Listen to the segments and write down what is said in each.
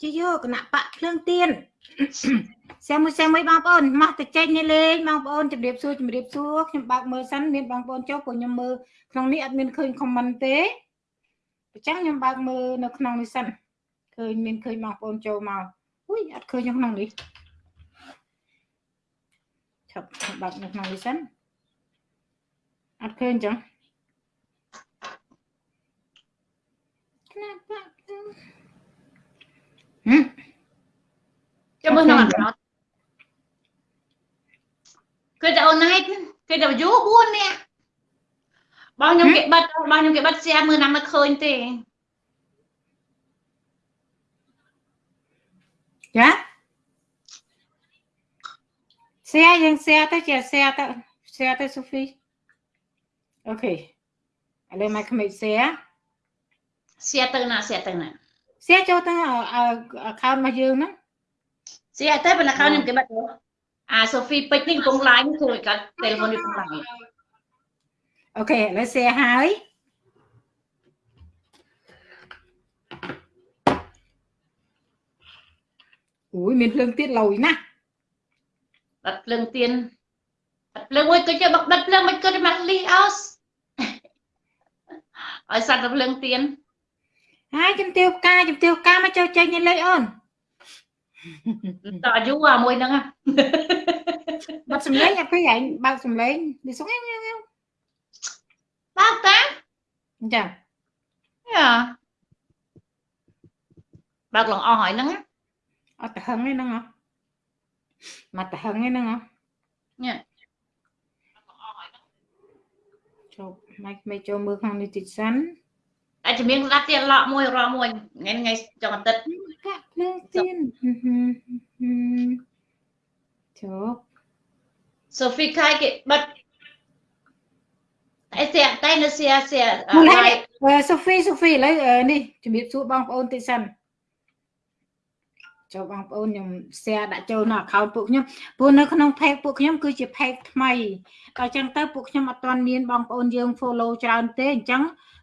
ជាយកគណៈបកភ្លើងទៀនសែមួយសែមួយបងប្អូនមកទៅចេញនេះលេងបងប្អូនជម្រាបសួរជម្រាបសួរខ្ញុំបើកមើលសិនមានបងប្អូនចុះព្រោះខ្ញុំមើលក្នុងនេះអត់មានឃើញខមមិនទេអញ្ចឹងខ្ញុំបើកមើលនៅក្នុងនេះសិនឃើញមានឃើញបងប្អូនចូលមកអុយអត់ឃើញក្នុងនេះឆាប់បើកនៅក្នុងនេះសិនអត់ឃើញអញ្ចឹងណាប់បាក់ហឹម ចាំមើលក្នុងអត់គឺតែអូនណៃគឺតែយូ4នាក់បងខ្ញុំគេបិទបងខ្ញុំគេបិទស្អាមើលណាមិនឃើញទេចាសែយើងសែទៅជាសែទៅសែទៅសូហ្វីអូខេឥឡូវមកក្មេងសែសែទៅណាសែទៅណា share ចូលទៅ account របស់យើងហ្នឹង share ទៅប៉ុន្តែ account ខ្ញុំគេបិទអាសូហ្វីពេជ្រនេះកំពុង live គឺកាត់ telephone នេះកំពុង live OK ឥឡូវ share ហើយអូយមានភ្លើងទៀតឡូយណាស់បិទភ្លើងទៀនបិទភ្លើងមួយក៏យកបិទភ្លើងមិនក៏មកលីអោសឲ្យសัตว์ទៅភ្លើងទៀន ហើយជំទាវផ្កាជំទាវផ្កាមកចូលចេញនេះលេខអូនតើយូរអាមួយហ្នឹងបាត់សំឡេងអត់ឃើញឯងបើកសំឡេងនេះសុំឯងបើកតាចាយ៉ាបើកឡងអស់ហើយហ្នឹងអត់ទៅហឹងទេហ្នឹងហ៎មកទៅហឹងទេហ្នឹងហ៎ញ៉ាចូលមកមិនចូលមើលខាងនេះតិចសិន អាចជំនាញស្ដាប់ទៀតឡក់មួយរកមួយថ្ងៃថ្ងៃចុងអាទិត្យកាក់ភ្លើងទៀនជប់សូហ្វីខៃគេបិទតែស្អាតែនៅស្អាស្អាសូហ្វីសូហ្វីឥឡូវនេះជំរាបសួរបងប្អូនតិចសិនចូលបងប្អូនខ្ញុំ share ដាក់ចូលនៅ account ពួកខ្ញុំព្រោះនៅក្នុង page ពួកខ្ញុំគឺជា page ថ្មីដល់ចឹងទៅពួកខ្ញុំអត់ទាន់មានបងប្អូនយើង follow ច្រើនទេអញ្ចឹង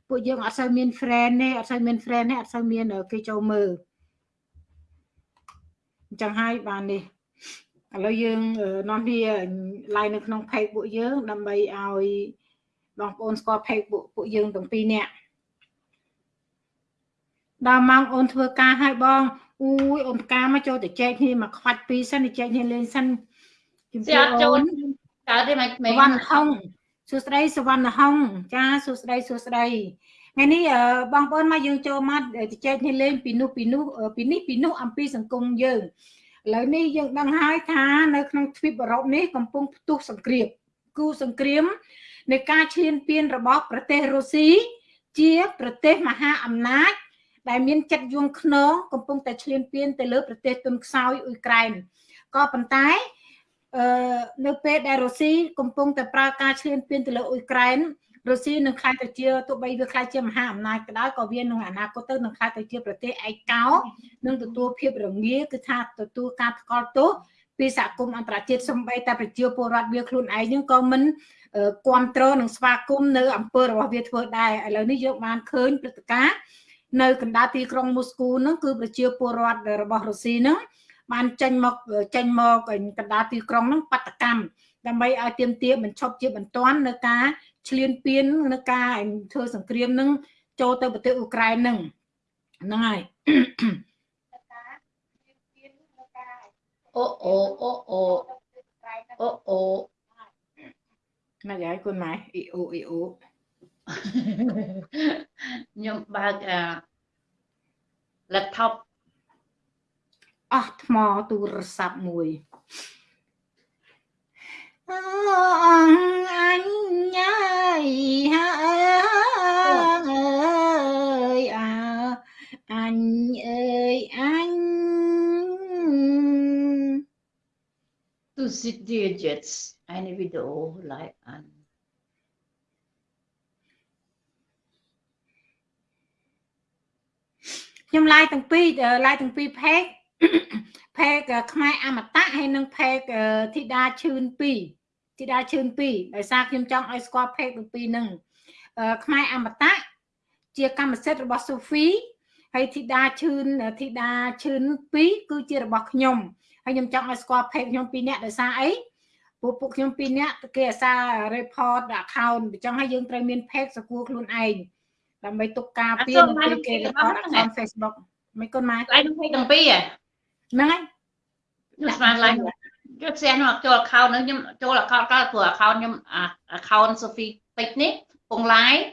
ពួកយើងអត់សូវមាន friend ទេអត់សូវមាន friend ទេអត់សូវមានគេចូលមើលអញ្ចឹងហើយបាននេះឥឡូវយើងនាំគ្នា live នៅក្នុង page ពួកយើងដើម្បីឲ្យបងប្អូនស្គាល់ page ពួកពួកយើងទាំងពីរនាក់ដល់ម៉ោងអូនធ្វើការឲ្យបងអូយអូនផ្កាមកចូលទៅចែកគ្នាមកខ្វាច់ពីរសិនទៅចែកគ្នាលេងសិនជំរាបចូលកើតទេមកមេវណ្ណហុង សួស្ដីសវណ្ណហុងចាសួស្ដីសួស្ដីថ្ងៃនេះបងប្អូនមកយើងចូលមកទៅចែកគ្នាលេងពីនោះពីនោះពីនេះពីនោះអំពីសង្គមយើងឥឡូវនេះយើងដឹងហើយថានៅក្នុងទ្វីបអឺរ៉ុបនេះកំពុងផ្ទុះសង្គ្រាមគូសង្គ្រាមនៃការឈ្លានពានរបស់ប្រទេសរុស្ស៊ីជាប្រទេសមហាអំណាច ដែលមានចិត្តយងខ្នងកំពុងតែឈ្លានពានទៅលើប្រទេសទុនខ្សោយអ៊ុយក្រែនក៏ប៉ុន្តែ អឺនៅពេលដែលរុស្ស៊ីកំពុងតែប្រើការឈ្លានពានទៅលើអ៊ុយក្រែនរុស្ស៊ីនឹងខ្លាចទៅជាទោះបីវាខ្លាចជាមហាអំណាចក៏ដោយក៏វានឹងអនាគតទៅនឹងខ្លាចទៅជាប្រទេសឯកោនឹងទទួលភាពរងាគឺថាទទួលការថ្កល់ទោសពីសហគមន៍អន្តរជាតិសំបីតែប្រជាពលរដ្ឋវាខ្លួនឯងនឹងក៏មិនគ្រប់គ្រងនិងស្វាគមន៍នៅអំពើរបស់វាធ្វើដែរឥឡូវនេះយើងបានឃើញព្រឹត្តិការណ៍នៅកណ្ដាលទីក្រុងមូស្គូហ្នឹងគឺប្រជាពលរដ្ឋរបស់រុស្ស៊ីហ្នឹង បានចេញមកចេញមកកណ្ដាលទីក្រុងហ្នឹងបាតកម្មដើម្បីឲ្យទៀមទាបញ្ឈប់ជាបន្ទាន់នៅការឈ្លានពាននៅការធ្វើសង្គ្រាមហ្នឹងចូលទៅប្រទេសអ៊ុក្រែនហ្នឹងហ្នឹងហើយអូអូអូអូអូអូណាស់ហើយគុណម៉ែអ៊ីអូអ៊ីអូខ្ញុំបើកអា laptop អស់ថ្មទូរស័ព្ទមួយអអញញ៉ៃហើយអើយអើអញអើយអញ to sit digits any video like an ខ្ញុំឡាយទាំងពីរឡាយទាំងពីរផេក ផេកខ្មែរអមតៈហើយនិងផេកធីតាឈឿន2ធីតាឈឿន2ដោយសារខ្ញុំចង់ឲ្យស្គាល់ផេកទាំងពីរហ្នឹងខ្មែរអមតៈជាកម្មសិទ្ធិរបស់សូហ្វីហើយធីតាឈឿនធីតាឈឿន2គឺជារបស់ខ្ញុំហើយខ្ញុំចង់ឲ្យស្គាល់ page ខ្ញុំ2នាក់ដោយសារអីពួកពួកខ្ញុំ2នាក់គេអាសា report account អញ្ចឹងហើយយើងត្រូវមាន page សគួរខ្លួនឯងដើម្បីទុកការពារនៅពេលគេ report account Facebook មិនកូនម៉ែឡើងនឹងទាំងពីរហ្នឹងហើយខ្ញុំស្មានឡើងយកផ្សេងនោះចូល account នឹងខ្ញុំចូល account ក៏ព្រោះ account ខ្ញុំ account Sophie ពេជ្រនេះពង live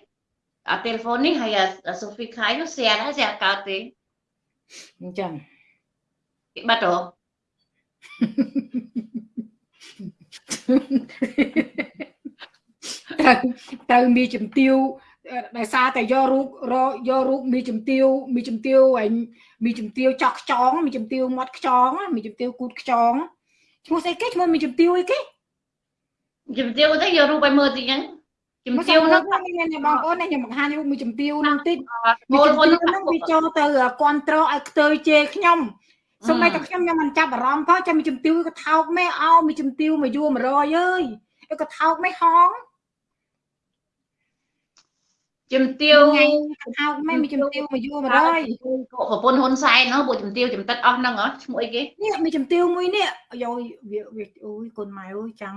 អា telephone នេះហើយ Sophie ខាយនោះ share ដែរ share កើតទេអញ្ចឹងគេបាត់ហ៎ត្រូវត្រូវមានជំទាវ ដោយសារតែយករូបរយករូបមីជំទាវមីជំទាវឯងមីជំទាវចោះខ្ចងមីជំទាវមាត់ខ្ចងមីជំទាវគូតខ្ចងឈ្មោះស្អីគេឈ្មោះមីជំទាវអីគេជំទាវទៅយករូបឲ្យមើលតិចហ្នឹងជំទាវនោះខ្ញុំបងប្អូនខ្ញុំបង្ហាញរូបមីជំទាវនោះតិចមីជំទាវនោះវាចូលទៅគ្រប់ត្រឲ្យខ្ទើជេរខ្ញុំសូម្បីតែខ្ញុំខ្ញុំមិនចាប់អារម្មណ៍ផងចាំមីជំទាវក៏ថោកមេអោមីជំទាវមកយួរ100អើយក៏ថោកមេហង ជំទាវថ្ងៃហៅមិនមានជំទាវមកយូរ100ប្រពន្ធហ៊ុនសែនហ្នឹងពួកជំទាវចំតិតអស់ហ្នឹងហ៎ឈ្មោះអីគេនេះមានជំទាវមួយនេះយោវាវាអូយកូនម៉ែអើយចាំ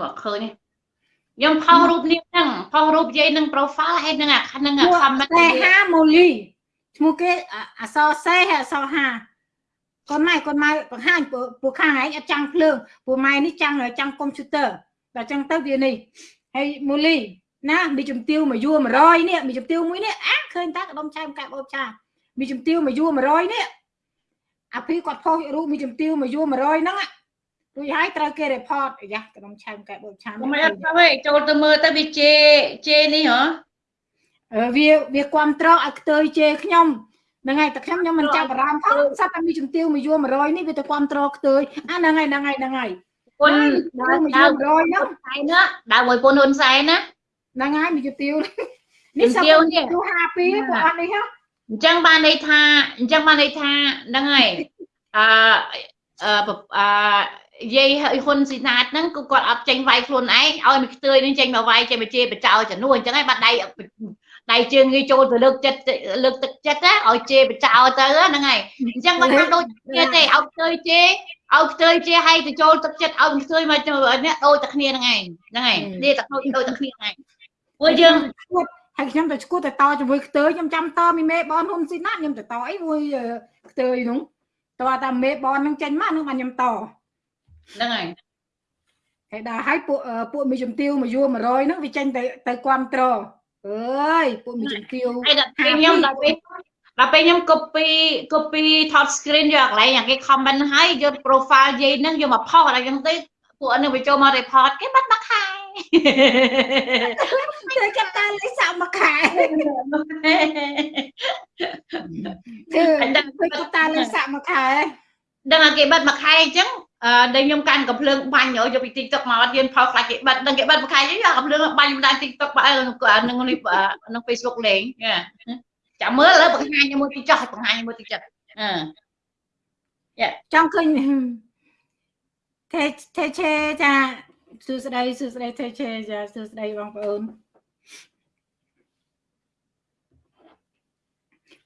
មកឃើញខ្ញុំផុសរូបនេះហ្នឹងផុសរូបយាយនឹង profile ហើយនឹងអាហ្នឹង comment តែហាម៉ូលីឈ្មោះគេអសរសេហើយអសរហាកូនម៉ែកូនម៉ែបង្ហាញពួកខាងឯងអត់ចាំងភ្លើងពួកម៉ែនេះចាំងចាំងកុំព្យូទ័រតែចឹងទៅវានេះហើយម៉ូលី ណាមីជំទាវមួយយួរ100នេះមីជំទាវមួយនេះអាឃើញតាកដុំឆែមកែបអូបឆាមីជំទាវមួយយួរ100នេះអាភីគាត់ផុសរូបមីជំទាវមួយយួរ100ហ្នឹងរួចហើយត្រូវគេ report អាយ៉ាកដុំឆែមកែបអូបឆាមិនអត់ទេចូលទៅមើលទៅវាជេជេនេះហ៎វាវាគ្រប់ត្រឲ្យខ្ទើយជេខ្ញុំហ្នឹងហើយតែខ្ញុំខ្ញុំមិនចាប់អារម្មណ៍ផងសត្វតែមីជំទាវមួយយួរ100នេះវាទៅគ្រប់ត្រខ្ទើយអាហ្នឹងហើយហ្នឹងហើយហ្នឹងហើយពុនដើរមួយយួរ100ហ្នឹងហើយណាដើរមួយពុនហ៊ុនសែនណា ហ្នឹងហើយមីទាវនេះទាវនេះ52ពួកអត់នេះហ៎អញ្ចឹងបានន័យថាអញ្ចឹងបានន័យថាហ្នឹងហើយអឺអឺយាយហ៊ុនស៊ីណាតហ្នឹងគឺគាត់អត់ចេញវាយខ្លួនឯងឲ្យមួយខ្ទើយនឹងចេញមកវាយចេញមកជេរបចោចំនួនអញ្ចឹងហើយបាត់ដៃដៃជើងងាយចូលទៅលើកចិត្តលើកទឹកចិត្តណាឲ្យជេរបចោទៅហ្នឹងហើយអញ្ចឹងមិនថាដូចគ្នាទេឲ្យខ្ទើយជេឲ្យខ្ទើយជេឲ្យទៅចូលទឹកចិត្តឲ្យខ្ទើយមកនេះដូចតែគ្នាហ្នឹងឯងហ្នឹងហើយនេះតែដូចដូចតែគ្នាហ្នឹងឯង ពួកយើងឈួតហើយខ្ញុំទៅឈួតទៅតជាមួយខ្ទើខ្ញុំចាំតមីមេបនហ៊ុនស៊ីណាខ្ញុំទៅតអីមួយខ្ទើនោះតើតាមេបននឹងចេញមកនឹងបានខ្ញុំតហ្នឹងហើយហើយដល់ហើយពួកពួកមីជំទាវមកយួរ100ហ្នឹងវាចេញទៅទៅគ្រប់ត្រអើយពួកមីជំទាវហើយដល់ពេលខ្ញុំដល់ពេលដល់ពេលខ្ញុំ copy copy ថត screen យកកន្លែងគេ comment ហើយយក profile យាយហ្នឹងយកមកផុសអីចឹងទៅពួកហ្នឹងវាចូលមក report គេបាត់មកខែ ធ្វើចាប់តាលេខសាក់មួយខែធ្វើធ្វើចាប់តាលេខសាក់មួយខែដឹងតែគេបិទមួយខែអញ្ចឹងអឺដែលខ្ញុំកាន់កំភ្លើងបាញ់យកពី TikTok មកអត់យើងផលខ្លាចគេបិទដឹងគេបិទមួយខែនេះយកកំភ្លើងបាញ់មិនដាច់ TikTok បើនឹងនឹង Facebook លេងចាំមើលឥឡូវបង្ហាញមួយទីចោះបង្ហាញមួយទីចិត្តអឺចង់ឃើញទេទេឆេចា សួស្តីសួស្តីទេឆេចាសួស្តីបងប្អូន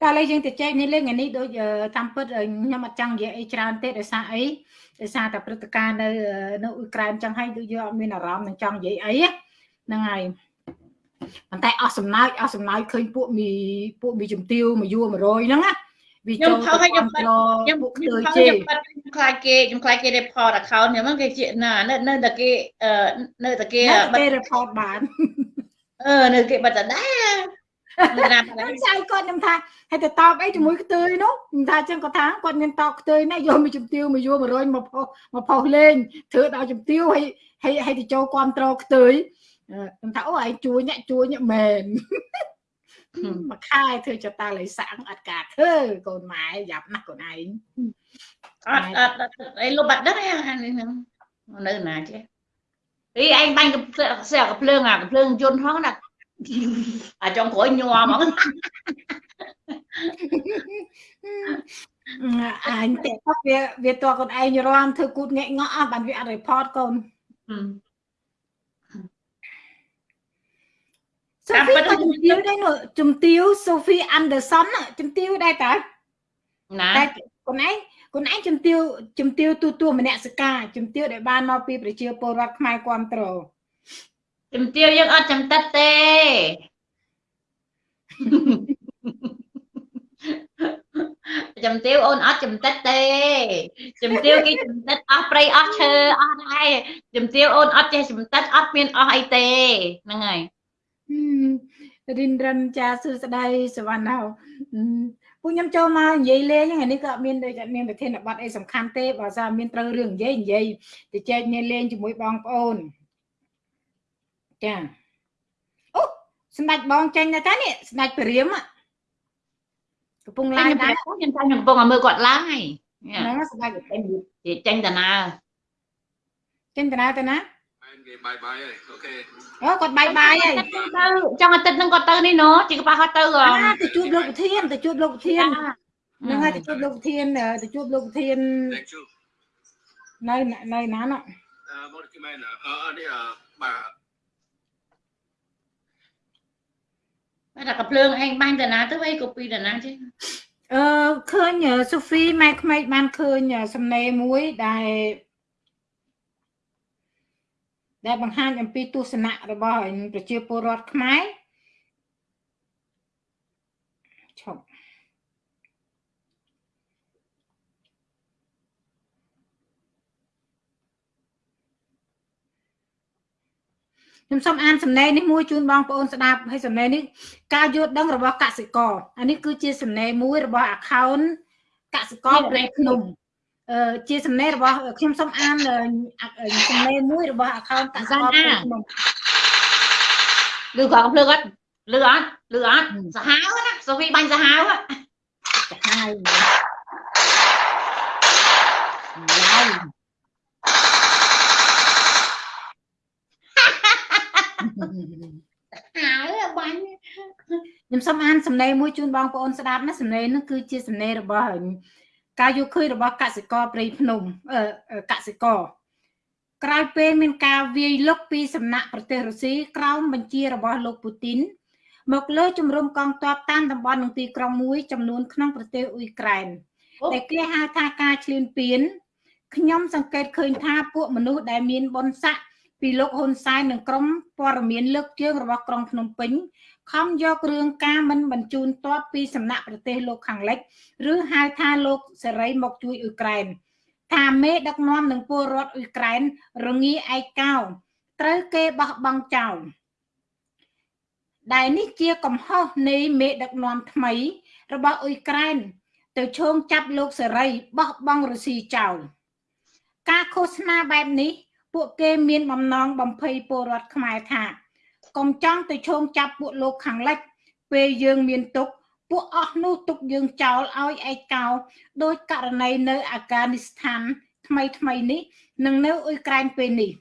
តែឥឡូវយើងទៅចែកនេះលេងនេះដូចតាមពិតខ្ញុំអត់ចង់និយាយអីច្រើនទេដោយសារអីដោយសារតែព្រឹត្តិការណ៍នៅនៅអ៊ុយក្រែនចឹងហើយដូចយើងអត់មានអារម្មណ៍នឹងចង់និយាយអីហ្នឹងហើយប៉ុន្តែអស់សំណើចអស់សំណើចឃើញពួកមីពួកមីជំទាវមួយយួរ100ហ្នឹងណា វាចូលទៅខ្ញុំខ្ញុំខ្ញុំខ្ញុំបាត់ខ្ញុំខ្លាចគេខ្ញុំខ្លាចគេ report account ខ្ញុំគេជាណានៅនៅតែគេនៅតែគេគេ report បានអឺនៅគេបាត់តែដែរខ្ញុំចៅគាត់ខ្ញុំថាហើយទៅតបអីជាមួយខ្ទើយនោះខ្ញុំថាចឹងគាត់ថាគាត់មានតបខ្ទើយណាយកមួយជំទាវមួយយួរ100មកផុសមកផុសលេងធ្វើដល់ជំទាវហើយហើយហើយទៅចូលគ្រប់ត្រខ្ទើយខ្ញុំថាអូឯងជួយអ្នកជួយអ្នកមែន មួយខែធ្វើចតាលៃសាំងអត់ការធ្វើកូនម៉ែយ៉ាប់ណាស់កូនឯងអត់អត់អីលុបបាត់ដឹងអានេះហ្នឹងនៅណាចេះអីឯងបាញ់កំស្អាកំភ្លើងអាកំភ្លើងយន្តផងណាអាចុងក្រោយញ័រហ្មងអញតែវាវាតើកូនឯងរាំធ្វើគូតងាក់ងក់អស់បានវាអត់ report កូន សូហ្វីក៏ជំទាវដែរនោះជំទាវសូហ្វីអាន់ដឺសុនជំទាវដែរតើណាតែខ្លួនឯងខ្លួនឯងជំទាវជំទាវទូទួលមនសិការជំទាវដែលបានមកពីប្រជាពលរដ្ឋខ្មែរគ្រប់គ្រងជំទាវយើងអត់ចំតិតទេចំទាវអូនអត់ចំតិតទេចំទាវគេចំតិតអស់ព្រៃអស់ឈើអស់ដែរចំទាវអូនអត់ចេះចំតិតអត់មានអស់អីទេហ្នឹងហើយ រិនរិនចាសួស្ដីសវណ្ណោពួកខ្ញុំចូលមកនិយាយលេងហ្នឹងនេះក៏អត់មានដូចអត់មានប្រធានបទអីសំខាន់ទេបើថាមានត្រូវរឿងនិយាយនិយាយទៅចែកគ្នាលេងជាមួយបងប្អូនចាអូស្ដេចបងចេញទៅតានេះស្ដេចព្រាមកំពុងឡាយដែរខ្ញុំតែកំពុងឲ្យមើលគាត់ឡាយហ្នឹងស្ដេចចេញចេញតាណាចេញតាណាតាណា គេបាយបាយហើយអូខេអូគាត់បាយបាយហើយទៅចង់អាទិត្យហ្នឹងគាត់ទៅនេះណូជីកប៉ះគាត់ទៅទៅជួបលោកប្រធានទៅជួបលោកប្រធានហ្នឹងហើយទៅជួបលោកប្រធានទៅជួបលោកប្រធាននៅនៅណាណោះអឺមកគេមែនអឺនេះបាទតែកាភ្លើងឯងបាញ់តាណាទៅអីក៏ពីតាណាចេះអឺឃើញសូហ្វីម៉ែក្មេកបានឃើញសំណេរមួយដែល ដែលបង្ហាញអំពីទស្សនៈរបស់ប្រជាពលរដ្ឋខ្មែរឈប់ខ្ញុំសូមអានសំណេរនេះមួយជូនបងប្អូនស្ដាប់ហើយសំណេរនេះការយល់ដឹងរបស់កសិករអានេះគឺជាសំណេរមួយរបស់ account កសិករព្រៃភ្នំ ជាសំណេររបស់ខ្ញុំសូមអានសំណេរមួយរបស់ account កសិករខ្ញុំលឺកងភ្លើងអត់លឺអត់លឺអត់សាហាវណាសូហ្វីបាញ់សាហាវសាហាវឡើយហើយបាញ់ខ្ញុំសូមអានសំណេរមួយជូនបងប្អូនស្ដាប់ណាសំណេរនោះគឺជាសំណេររបស់ ការយកឃើញរបស់កសិករព្រៃភ្នំកសិករក្រោយពេលមានការវាយលុកពីសំណាក់ប្រទេសរុស្ស៊ីក្រោមបញ្ជារបស់លោកពូទីនមកលើជំរំកងទ័ពតាមតំបន់នឹងទីក្រុងមួយចំនួនក្នុងប្រទេសអ៊ុយក្រែនតែគេហៅថាការឈ្លានពានខ្ញុំសង្កេតឃើញថាពួកមនុស្សដែលមានបុណ្យស័ក្តិពីលោកហ៊ុនសែននិងក្រុមព័ត៌មានលើកជើងរបស់ក្រុងភ្នំពេញ ខំយករឿងការមិនបញ្ជូនទ័ពពីសំណាក់ប្រទេសលោកខាងលិច ឬហៅថាលោកសេរីមកជួយអ៊ុយក្រែនថាមេដឹកនាំនឹងពលរដ្ឋអ៊ុយក្រែនរងាឯកោត្រូវគេបោះបង់ចោលដែលនេះជាកំហុសនៃមេដឹកនាំថ្មី របស់អ៊ុយក្រែន ទៅឈោងចាប់លោកសេរីបោះបង់រុស្ស៊ីចោលការឃោសនាបែបនេះ ពួកគេមានបំណងបំភ័យពលរដ្ឋខ្មែរថា កុំចង់ទៅឈោងចាប់ពួកលោកខាងលិចពេលយើងមានទុកពួកអស់នោះទុកយើងចោលឲ្យឯកោដោយករណីនៅអាហ្គានីស្ថានថ្មីថ្មីនេះនិងនៅអ៊ុយក្រែនពេលនេះ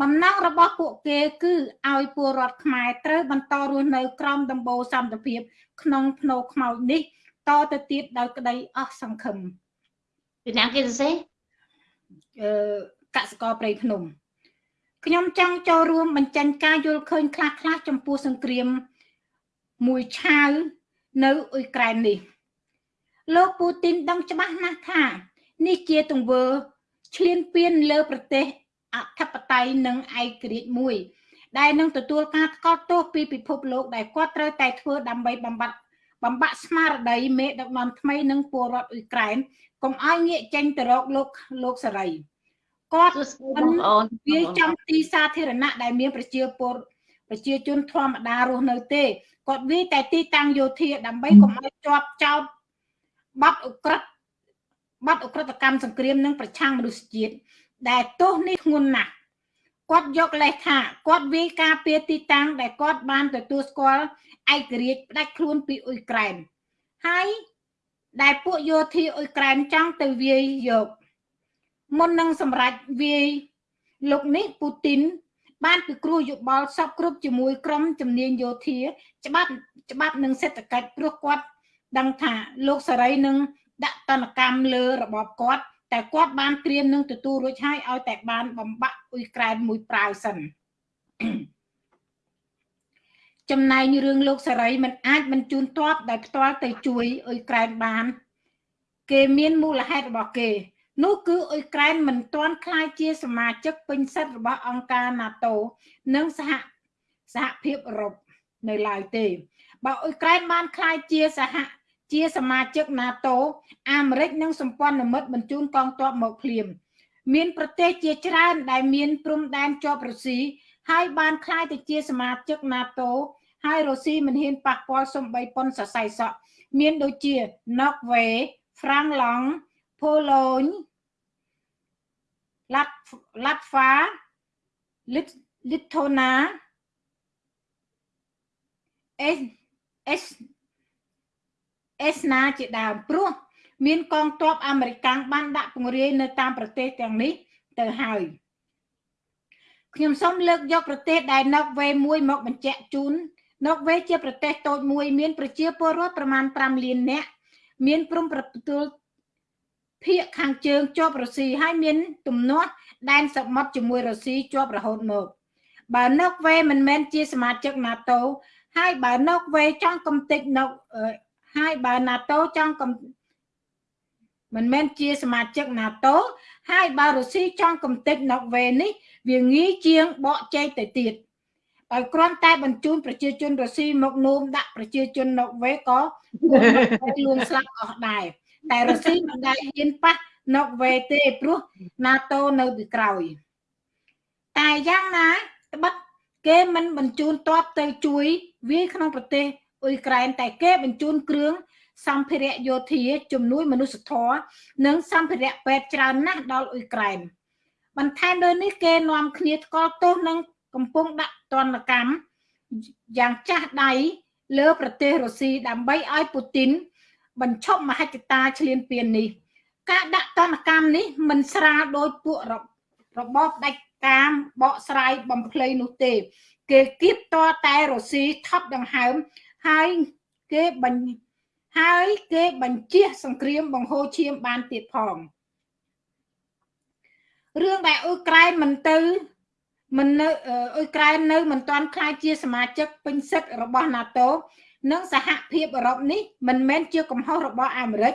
បំណងរបស់ពួកគេគឺឲ្យពលរដ្ឋខ្មែរត្រូវបន្តរស់នៅក្រោមដំបូលសន្តិភាពក្នុងភ្នោខ្មោចនេះតទៅទៀតដោយក្តីអស់សង្ឃឹមពីណាគេសរសេរអឺកសិករព្រៃភ្នំ ខ្ញុំចង់ចូលរួមបញ្ចេញការយល់ឃើញខ្លះខ្លះចំពោះសង្គ្រាមមួយឆាវនៅអ៊ុយក្រែននេះ លោកពូទីនដឹងច្បាស់ណាស់ថា នេះជាទង្វើឈ្លានពានលើប្រទេសអធិបតេយ្យនិងឯករាជ្យមួយ ដែលនឹងទទួលការថ្កោលទោសពីពិភពលោកដែលគាត់ត្រូវតែធ្វើដើម្បីបំបត្តិបំបាក់ស្មារតីមេដឹកនាំថ្មីនិងពលរដ្ឋអ៊ុយក្រែនកុំឲ្យងាកចេញទៅរកលោកលោកសេរី គាត់បងប្អូនវាចំទីសាធារណៈដែលមានប្រជាពលប្រជាជនធម្មតារស់នៅទេគាត់វាតែទីតាំងយោធាដើម្បីកុំឲ្យជាប់ចោតបាត់អក្រិតបាត់អក្រិតកម្មសង្គ្រាមនិងប្រឆាំងមនុស្សជាតិដែលទោសនេះធ្ងន់ណាស់គាត់យកលេសថាគាត់វាយការពារទីតាំងដែលគាត់បានទទួលស្គាល់ឯករាជ្យផ្ដាច់ខ្លួនពីអ៊ុយក្រែនហើយដែលពួកយោធាអ៊ុយក្រែនចង់ទៅវាយយក មុននឹងសម្រេចវាយលោកនេះពូទីនបានពិគ្រោះយោបល់សពគ្រប់ជាមួយក្រុមជំនាញយោធា ច្បាប់ច្បាប់និងសេដ្ឋកិច្ចព្រោះគាត់ដឹងថាលោកសេរីនឹងដាក់តនកម្មលើរបបគាត់តែគាត់បានត្រៀមនឹងទទួលរួចហើយឲ្យតែបានបំបាក់អ៊ុយក្រែនមួយប្រាវសិនចំណែងរឿងលោកសេរីមិនអាចមិនជូនតបដោយផ្ទាល់ទៅជួយអ៊ុយក្រែនបាន គេមានមូលហេតុរបស់គេ នោះគឺអ៊ុយក្រែនមិនទាន់ក្លាយជាសមាជិកពេញសិទ្ធិរបស់អង្គការ NATO និងសហសហភាពអឺរ៉ុបនៅឡើយទេបើអ៊ុយក្រែនបានក្លាយជាសហជាសមាជិក NATO អាមេរិកនិងសម្ព័ន្ធមិត្តបញ្ជូនកងទ័ពមកភ្លាម មានប្រទេសជាច្រើនដែលមានព្រំដែនជាប់រុស្ស៊ីហើយបានក្លាយទៅជាសមាជិក NATO ហើយរុស្ស៊ីមិនហ៊ានប៉ះពាល់សំបីប៉ុនសរសៃសក់មានដូចជា Norway, Franklong, Poland, Latvia, Lithuania, S S អេសណាជាដើមព្រោះមានកងទ័ពអាមេរិកបានដាក់ពង្រាយនៅតាមប្រទេសទាំងនេះទៅហើយខ្ញុំសូមលើកយកប្រទេសដែលណុកវេមួយមកបញ្ជាក់ជូនណុកវេជាប្រទេសតូចមួយមានប្រជាពលរដ្ឋប្រមាណ5លាននាក់មានព្រំប្រទល់ ភាគខាងជើងជាប់រុស្ស៊ីហើយមានទំនាស់ដែនសមុទ្រជាមួយរុស្ស៊ីជាប់រហូតមកបើណុកវេមិនមែនជាសមាជិក NATO ហើយបើណុកវេចង់កំទេចណុកហើយបើ NATO ចង់កំមិនមែនជាសមាជិក NATO ហើយបើរុស្ស៊ីចង់កំទេចណុកវេនេះ វាងាយជាងបកចែកទៅទៀតដោយគ្រាន់តែបញ្ជូនប្រជាជនរុស្ស៊ីមកនោមដាក់ប្រជាជនណុកវេក៏លួងស្លាប់អស់ដែរ តែរុស្ស៊ីមិនដែលហ៊ានប៉ះណុកវេទេព្រោះ NATO នៅពីក្រោយ តែយ៉ាងណាត្បិតគេមិនបញ្ជូនតបទៅជួយវាយក្នុងប្រទេសអ៊ុយក្រែនតែគេបញ្ជូនគ្រឿងសម្ភារៈយោធាជំនួយមនុស្សធម៌និងសម្ភារៈពេទ្យច្រើនណាស់ដល់អ៊ុយក្រែនបន្ថែមលើនេះគេនាំគ្នាថ្កល់ទោសនិងកំពុងដាក់ទណ្ឌកម្មយ៉ាងចាស់ដៃលើប្រទេសរុស្ស៊ីដើម្បីឲ្យពូទីន បញ្ឈប់មហិច្ឆតាឈ្លានពាននេះ ការដាក់ទណ្ឌកម្មនេះមិនស្រាលដោយពួករបបដាច់តាមបកស្រាយបំភ្លៃនោះទេ គេគៀបតតែរុស្ស៊ីថប់ដង្ហើមហើយគេបញ្ហើយគេបញ្ជាសង្គ្រាមបង្ហូរឈាមបានទៀតផងរឿងដែលអ៊ុយក្រែនមិនទៅមិននៅអ៊ុយក្រែននៅមិនទាន់ខ្លាយជាសមាជិកពេញសិទ្ធិរបស់ NATO និងសហភាពអឺរ៉ុបនេះមិនមែនជាកំហុសរបស់អាមេរិក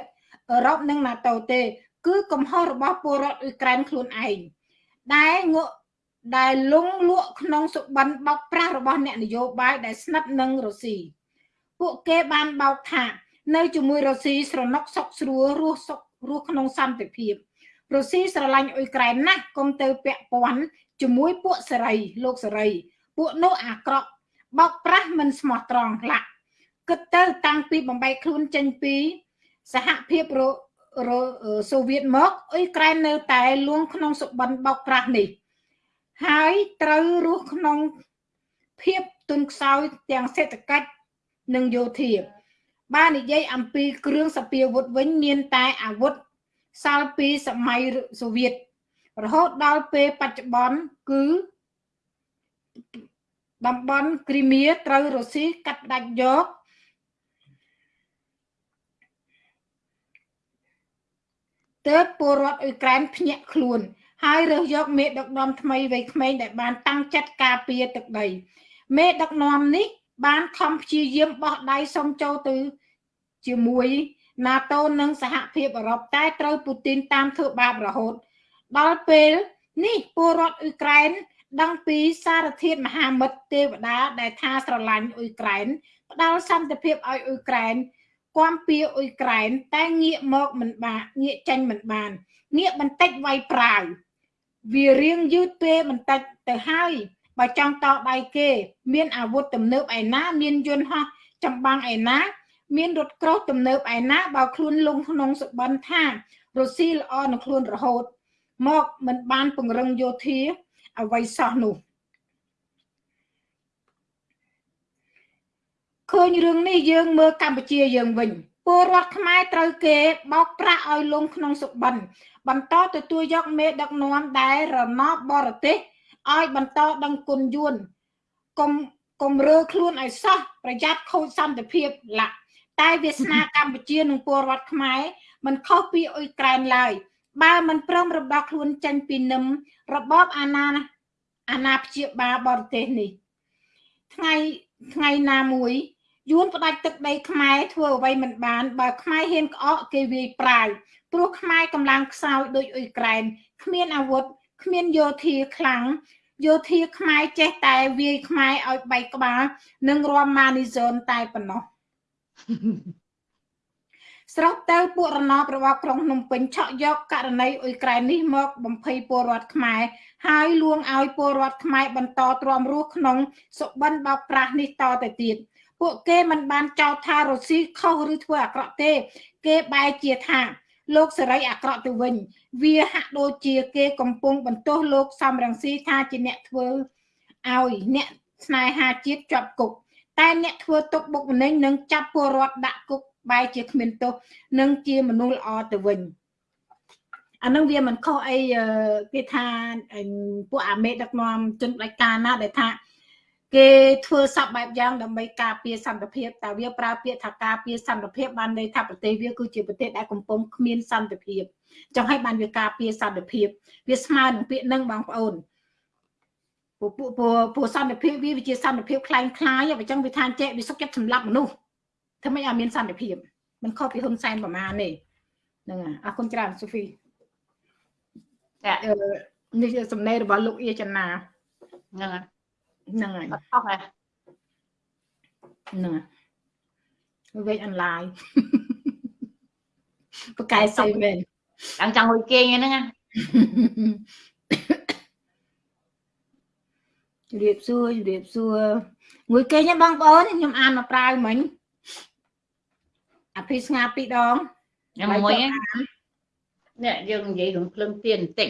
អឺរ៉ុបនិង NATO ទេ គឺកំហុសរបស់ពលរដ្ឋអ៊ុយក្រែនខ្លួនឯងដែលងក់ដែលលងលក់ក្នុងសុបិនបោកប្រាស់របស់អ្នកនយោបាយដែលស្និទ្ធនឹងរុស្ស៊ីពួកគេបានបោកថា នៅជាមួយរុស្ស៊ីស្រណុកសុកស្រួលរស់សុខរស់ក្នុងសន្តិភាពរុស្ស៊ីស្រឡាញ់អ៊ុយក្រែនណាស់គុំទៅពាក់ព័ន្ធជាមួយពួកសេរីលោកសេរី ពួកនោះអាក្រក់បោកប្រាស់មិនស្មោះត្រង់ខ្លះ គិតទៅតាំងពីបំបីខ្លួនចេញពី សហភាពសូវៀតមកអ៊ុយក្រែននៅតែលួងក្នុងសុបិនបោកប្រាស់នេះ ហើយត្រូវរស់ក្នុងភាពទុនខ្សោយទាំងសេដ្ឋកិច្ចនិងយោធា បាននិយាយអំពីគ្រឿងសពាវុធវិញមានតែអាវុធសាលពីសម័យសូវៀតរហូតដល់ពេលបច្ចុប្បន្នគឺតំបន់គ្រីមៀត្រូវរុស្ស៊ីកាត់ផ្ដាច់យក ទើបពលរដ្ឋអ៊ុយក្រែនភ្ញាក់ខ្លួន ហើយរើសយកមេដឹកនាំថ្មីវ័យក្មេងដែលបានតាំងចិត្តការពារទឹកដី មេដឹកនាំនេះ បានខំព្យាយាមបោះដៃសុំចូលទៅជាមួយ NATO និងសហភាពអឺរ៉ុបតែត្រូវពូទីនតាមធ្វើបាបរហូត ដល់ពេលនេះពលរដ្ឋអ៊ុយក្រែនដឹងពីសារធាតុមហាមិត្តទេវតាដែលថាស្រឡាញ់អ៊ុយក្រែនផ្ដល់សន្តិភាពឲ្យអ៊ុយក្រែន គាំពៀអ៊ុយក្រែនតែងាកមកមិនបានងាកចេញមិនបានងាកបន្តិចវាយប្រាវវារៀងយឺតពេលបន្តិចទៅហើយបើចង់តដៃគេ មានអាវុធទំនើបឯណា មានយន្តហោះចម្បាំងឯណា មានរថក្រោះទំនើបឯណាបើខ្លួនលងក្នុងសុបិនថារុស្ស៊ីល្អនឹងខ្លួនរហូត មកមិនបានពង្រឹងយោធាអ្វីសោះនោះ ឃើញរឿងនេះយើងមើលកម្ពុជាយើងវិញពលរដ្ឋខ្មែរត្រូវគេបោកប្រាស់ឲ្យលងក្នុងសុបិនបន្តទទួលយកមេដឹកនាំដែលរណបបរទេសឲ្យបន្តដឹងគុណយួនកុំកុំរើខ្លួនឲ្យសោះប្រយ័ត្នខូចសន្តិភាពឡាក់តែវាសនាកម្ពុជានិងពលរដ្ឋខ្មែរមិនខុសពីអ៊ុយក្រែនឡើយបើមិនព្រមរំដោះខ្លួនចេញពីនឹមរបបអាណាអាណាព្យាបាលបរទេសនេះ ថ្ងៃថ្ងៃណាមួយ យួនផ្ដាច់ទឹកដីខ្មែរធ្វើអ្វីមិនបានបើខ្មែរហ៊ានក្អកគេវាយប្រាយព្រោះខ្មែរកម្លាំងខ្សោយដូចអ៊ុយក្រែនគ្មានអាវុធគ្មានយោធាខ្លាំងយោធាខ្មែរចេះតែវាយខ្មែរឲ្យបែកក្បាលនិងរំម៉ានីហ្សូនតែប៉ុណ្ណោះស្រុកទៅពួករណបរបស់ក្រុងភ្នំពេញឆក់យកករណីអ៊ុយក្រែននេះមកបំភ័យពលរដ្ឋខ្មែរហើយលួងឲ្យពលរដ្ឋខ្មែរបន្តទ្រាំរស់ក្នុងសុបិនបោកប្រាស់នេះតទៅទៀត ពួកគេមិនបានចោទថារុស្ស៊ីខុសឬធ្វើអាក្រក់ទេ គេបែរជាថាលោកសេរីអាក្រក់ទៅវិញ វាហាក់ដូចជាគេកំពុងបន្ទោសលោកសំរងស៊ីថាជាអ្នកធ្វើឲ្យអ្នកស្នេហាជាតិជាប់គុកតែអ្នកធ្វើទុកបុកម្នេញនិងចាប់ពលរដ្ឋដាក់គុកបែរជាគ្មានទោសនិងជាមនុស្សល្អទៅវិញអានឹងវាមិនខុសអីគេថាពួកអាមេដឹកនាំជនផ្ដាច់ការណាដែលថា គេធ្វើសពបែបយ៉ាងដើម្បីការពារសន្តិភាពតែវាប្រើពាក្យថាការពារសន្តិភាពបានន័យថាប្រទេសវាគឺជាប្រទេសដែលកំពុងគ្មានសន្តិភាពចង់ឲ្យបានវាការពារសន្តិភាពវាស្មើនឹងពាក្យនឹងបងប្អូនពួកពួកពួកសន្តិភាពវាវាជាសន្តិភាពคล้ายคล้ายអញ្ចឹងវាថាចេះវាសុខចិត្តសម្លាប់មនុស្សធ្វើម៉េចឲ្យមានសន្តិភាពមិនខុសពីហ៊ុនសែនប្រមាណទេហ្នឹងអរគុណច្រើនសូហ្វីចានេះជាសំណេររបស់លោកអៀចនាហ្នឹងហើយ ហ្នឹងហើយអត់ខុសហ៎ហ្នឹងហើយវេកអនឡាញបកកែសេមែនចង់ចង់លុយគេហ្នឹងណាជម្រាបសួរជម្រាបសួរមួយគេញបងប្អូនខ្ញុំអានមកប្រាវមិញអភិស្ងាពីរដងខ្ញុំមួយនេះយើងនិយាយរឿងភ្លើងទៀនបន្តិច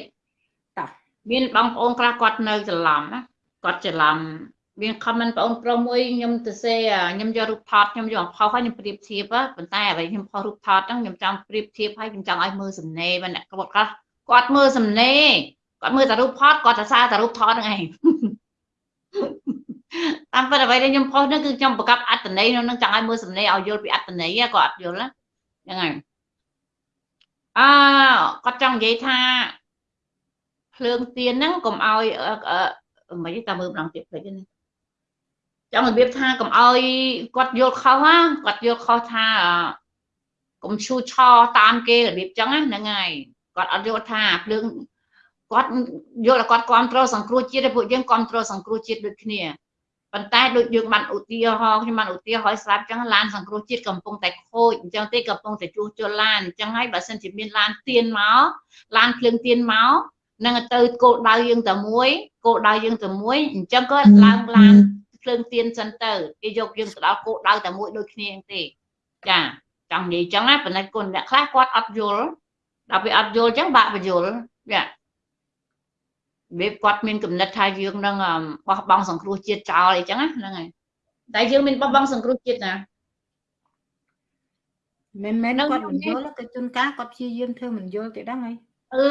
តោះមានបងប្អូនខ្លះគាត់នៅច្រឡំណា គាត់ច្រឡំមាន comment បងប្រុសមួយខ្ញុំទៅសេខ្ញុំយករូបថតខ្ញុំយកផុសហើយខ្ញុំប្រៀបធៀបប៉ុន្តែអ្វីខ្ញុំផុសរូបថតហ្នឹងខ្ញុំចង់ប្រៀបធៀបហើយខ្ញុំចង់ឲ្យមើលសំណេរអ្នកគាត់ខ្លះគាត់មើលសំណេរគាត់មើលតែរូបថតគាត់តែសារតែរូបថតហ្នឹងឯងតាមពិតអ្វីដែលខ្ញុំផុសហ្នឹងគឺខ្ញុំបង្កប់អត្តន័យនៅនឹងចង់ឲ្យមើលសំណេរឲ្យយល់ពីអត្តន័យគាត់អត់យល់ហ្នឹងហើយអឺគាត់ចង់និយាយថាភ្លើងទៀនហ្នឹងកុំឲ្យ មិនតែមើលម្ដងទៀតពេកនេះចង់របៀបថាកុំឲ្យគាត់យល់ខុសណាគាត់យល់ខុសថាកុំឈូឆតាមគេរបៀបចឹងហ្នឹងហើយគាត់អត់យល់ថាភ្លើងគាត់យល់ថាគាត់គ្រប់គ្រងសង្គ្រោះជាតិពួកយើងគ្រប់គ្រងសង្គ្រោះជាតិដូចគ្នាប៉ុន្តែដូចយើងបានឧទាហរណ៍ខ្ញុំបានឧទាហរណ៍ស្រាប់ចឹងឡានសង្គ្រោះជាតិកំពុងតែខូចអញ្ចឹងទេកំពុងតែជួសជុលឡានអញ្ចឹងហើយបើសិនជាមានឡានទៀនមកឡានភ្លើងទៀនមក នឹងទៅគោលដៅយើងតែមួយគោលដៅយើងតែមួយអញ្ចឹងក៏ឡើងឡានភ្លើងទៀនសិនទៅគេយកយើងទៅដល់គោលដៅតែមួយដូចគ្នាទេចាចង់និយាយអញ្ចឹងណាប៉ុន្តែគុណអ្នកខ្លះគាត់អត់យល់ដល់ពេលអត់យល់អញ្ចឹងបាក់បញ្យល់ចាវាគាត់មានគំនិតថាយើងនឹងបោះបង់សង្គ្រោះជាតិចោលអីចឹងហ្នឹងហើយតែយើងមានបោះបង់សង្គ្រោះជាតិណាមិនមែនគាត់មិនយល់ទៅជួនកាលគាត់ព្យាយាមធ្វើមិនយល់ទេដឹងហើយ អឺ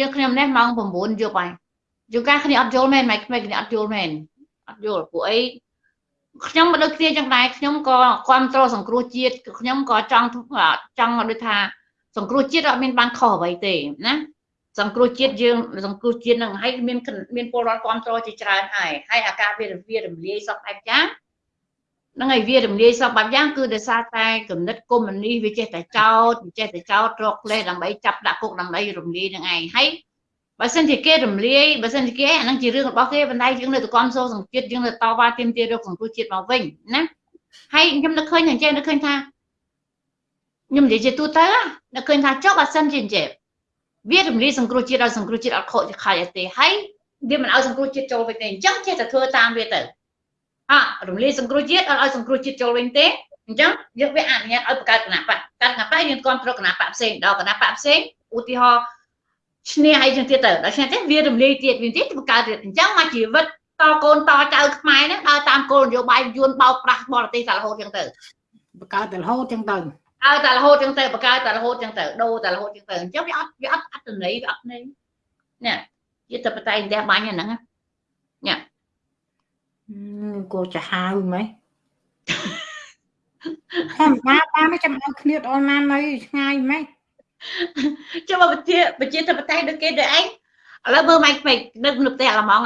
យើងខ្ញុំនេះម៉ោង9យប់ហើយជួនកាលគ្នាអត់យល់មែនម៉េចក្មេងគ្នាអត់យល់មែនអត់យល់ពួកអីខ្ញុំមិនដូចគ្នាចឹងដែរខ្ញុំក៏គ្រប់គ្រងសង្គ្រោះជាតិខ្ញុំក៏ចង់ចង់ដូចថាសង្គ្រោះជាតិអត់មានបានខុសអ្វីទេណាសង្គ្រោះជាតិយើងសង្គ្រោះជាតិនឹងហើយមានមានពលរដ្ឋគ្រប់គ្រងជាច្រើនហើយហើយអាការវាវារំលាយសពបែបយ៉ាង ហ្នឹងហើយវារំលាយសពបែបយ៉ាងគឺដោយសារតែគំនិតកុម្មុយនីសវាចេះតែចោតវាចេះតែចោតរកលេសដើម្បីចាប់ដាក់គុកដើម្បីរំលាយនឹងឯងហើយបើសិនជាគេរំលាយបើសិនជាគេអាហ្នឹងជារឿងរបស់គេបណ្ដៃយើងនៅតែគ្រប់គ្រងសង្ជាតិយើងនៅតវ៉ាទាមទាររកសង្គ្រោះជាតិមកវិញណាហើយខ្ញុំនឹកឃើញអញ្ចឹងនឹកឃើញថាខ្ញុំនិយាយជាទូទៅនឹកឃើញថាចុះបើសិនជាអញ្ចឹងវារំលាយសង្គ្រោះជាតិឲ្យសង្គ្រោះជាតិអត់ខូចខាយអីទេហើយវាមិនឲ្យសង្គ្រោះជាតិចូលវិញទេអញ្ចឹងចេះតែធ្វើតាមវាទៅ អរំលាយសង្គ្រោះជាតិអត់ឲ្យសង្គ្រោះជាតិចូលវិញទេអញ្ចឹងយើងវាអនុញ្ញាតឲ្យបង្កើតគណៈបកកើតគណៈបកយើងគ្រប់គ្រងគណៈបកផ្សេងដល់គណៈបកផ្សេងឧទាហរណ៍ឈ្នះអីចឹងទៀតទៅដល់ឈ្នះទេវារំលាយទៀតវាទៀតបង្កើតទៀតអញ្ចឹងមកជីវិតតកូនតចៅខ្មែរហ្នឹងដើរតាមគោលនយោបាយយួនបោកប្រាស់បរទេសតែរហូតចឹងទៅបង្កើតតែរហូតចឹងទៅឲ្យតែរហូតចឹងទៅបកកើតតែរហូតចឹងទៅដូរតែរហូតចឹងទៅអញ្ចឹងវាអត់វាអត់អត្តន័យវាអត់ន័យនេះជាទៅបតៃផ្ទះបាញ់ហ្នឹងនេះ គោចាហៅម៉េចធម្មតាបានចាំឲ្យគ្នាដល់ណានៅឆ្ងាយម៉េចចាំមកប្រជាប្រជាធិបតេយ្យដូចគេដូចឯងឥឡូវមើលម៉ៃពេកនៅនៅផ្ទះអាឡម៉ង់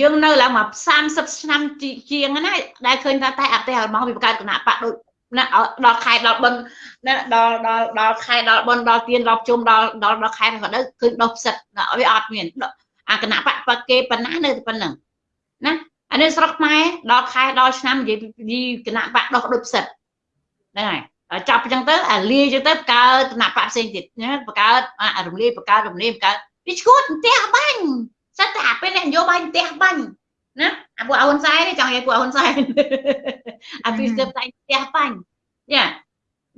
យើងនៅឡើងមក30ឆ្នាំជាងណាដែលឃើញថាតែអតិរបស់វាបង្កើតគណៈបកដូចណាដល់ខែដល់បនណាដល់ដល់ដល់ខែដល់បនដល់ទៀនដល់ជុំដល់ដល់ដល់ខែក៏ទៅឃើញដុសផ្សិតវាអត់មានអាគណៈបកបកគេប៉ុណ្ណានៅប៉ុណ្ណឹងណា អានេះស្រុកខ្មែរដល់ខែដល់ឆ្នាំនិយាយពីគណៈបកដោះដូចផ្សិតហ្នឹងហើយចាប់អញ្ចឹងទៅអាលាអញ្ចឹងទៅបង្កើតគណៈបកផ្សេងទៀតណាបង្កើតអារំលាយបង្កើតរំលាយបង្កើតវាឈួតផ្ទះបាញ់សិតតែអាពេលអ្នកនយោបាយផ្ទះបាញ់ណាអាពួកអហ៊ុនសែនចង់និយាយពួកអហ៊ុនសែនអាពីស្ទើរតែផ្ទះបាញ់យ៉ា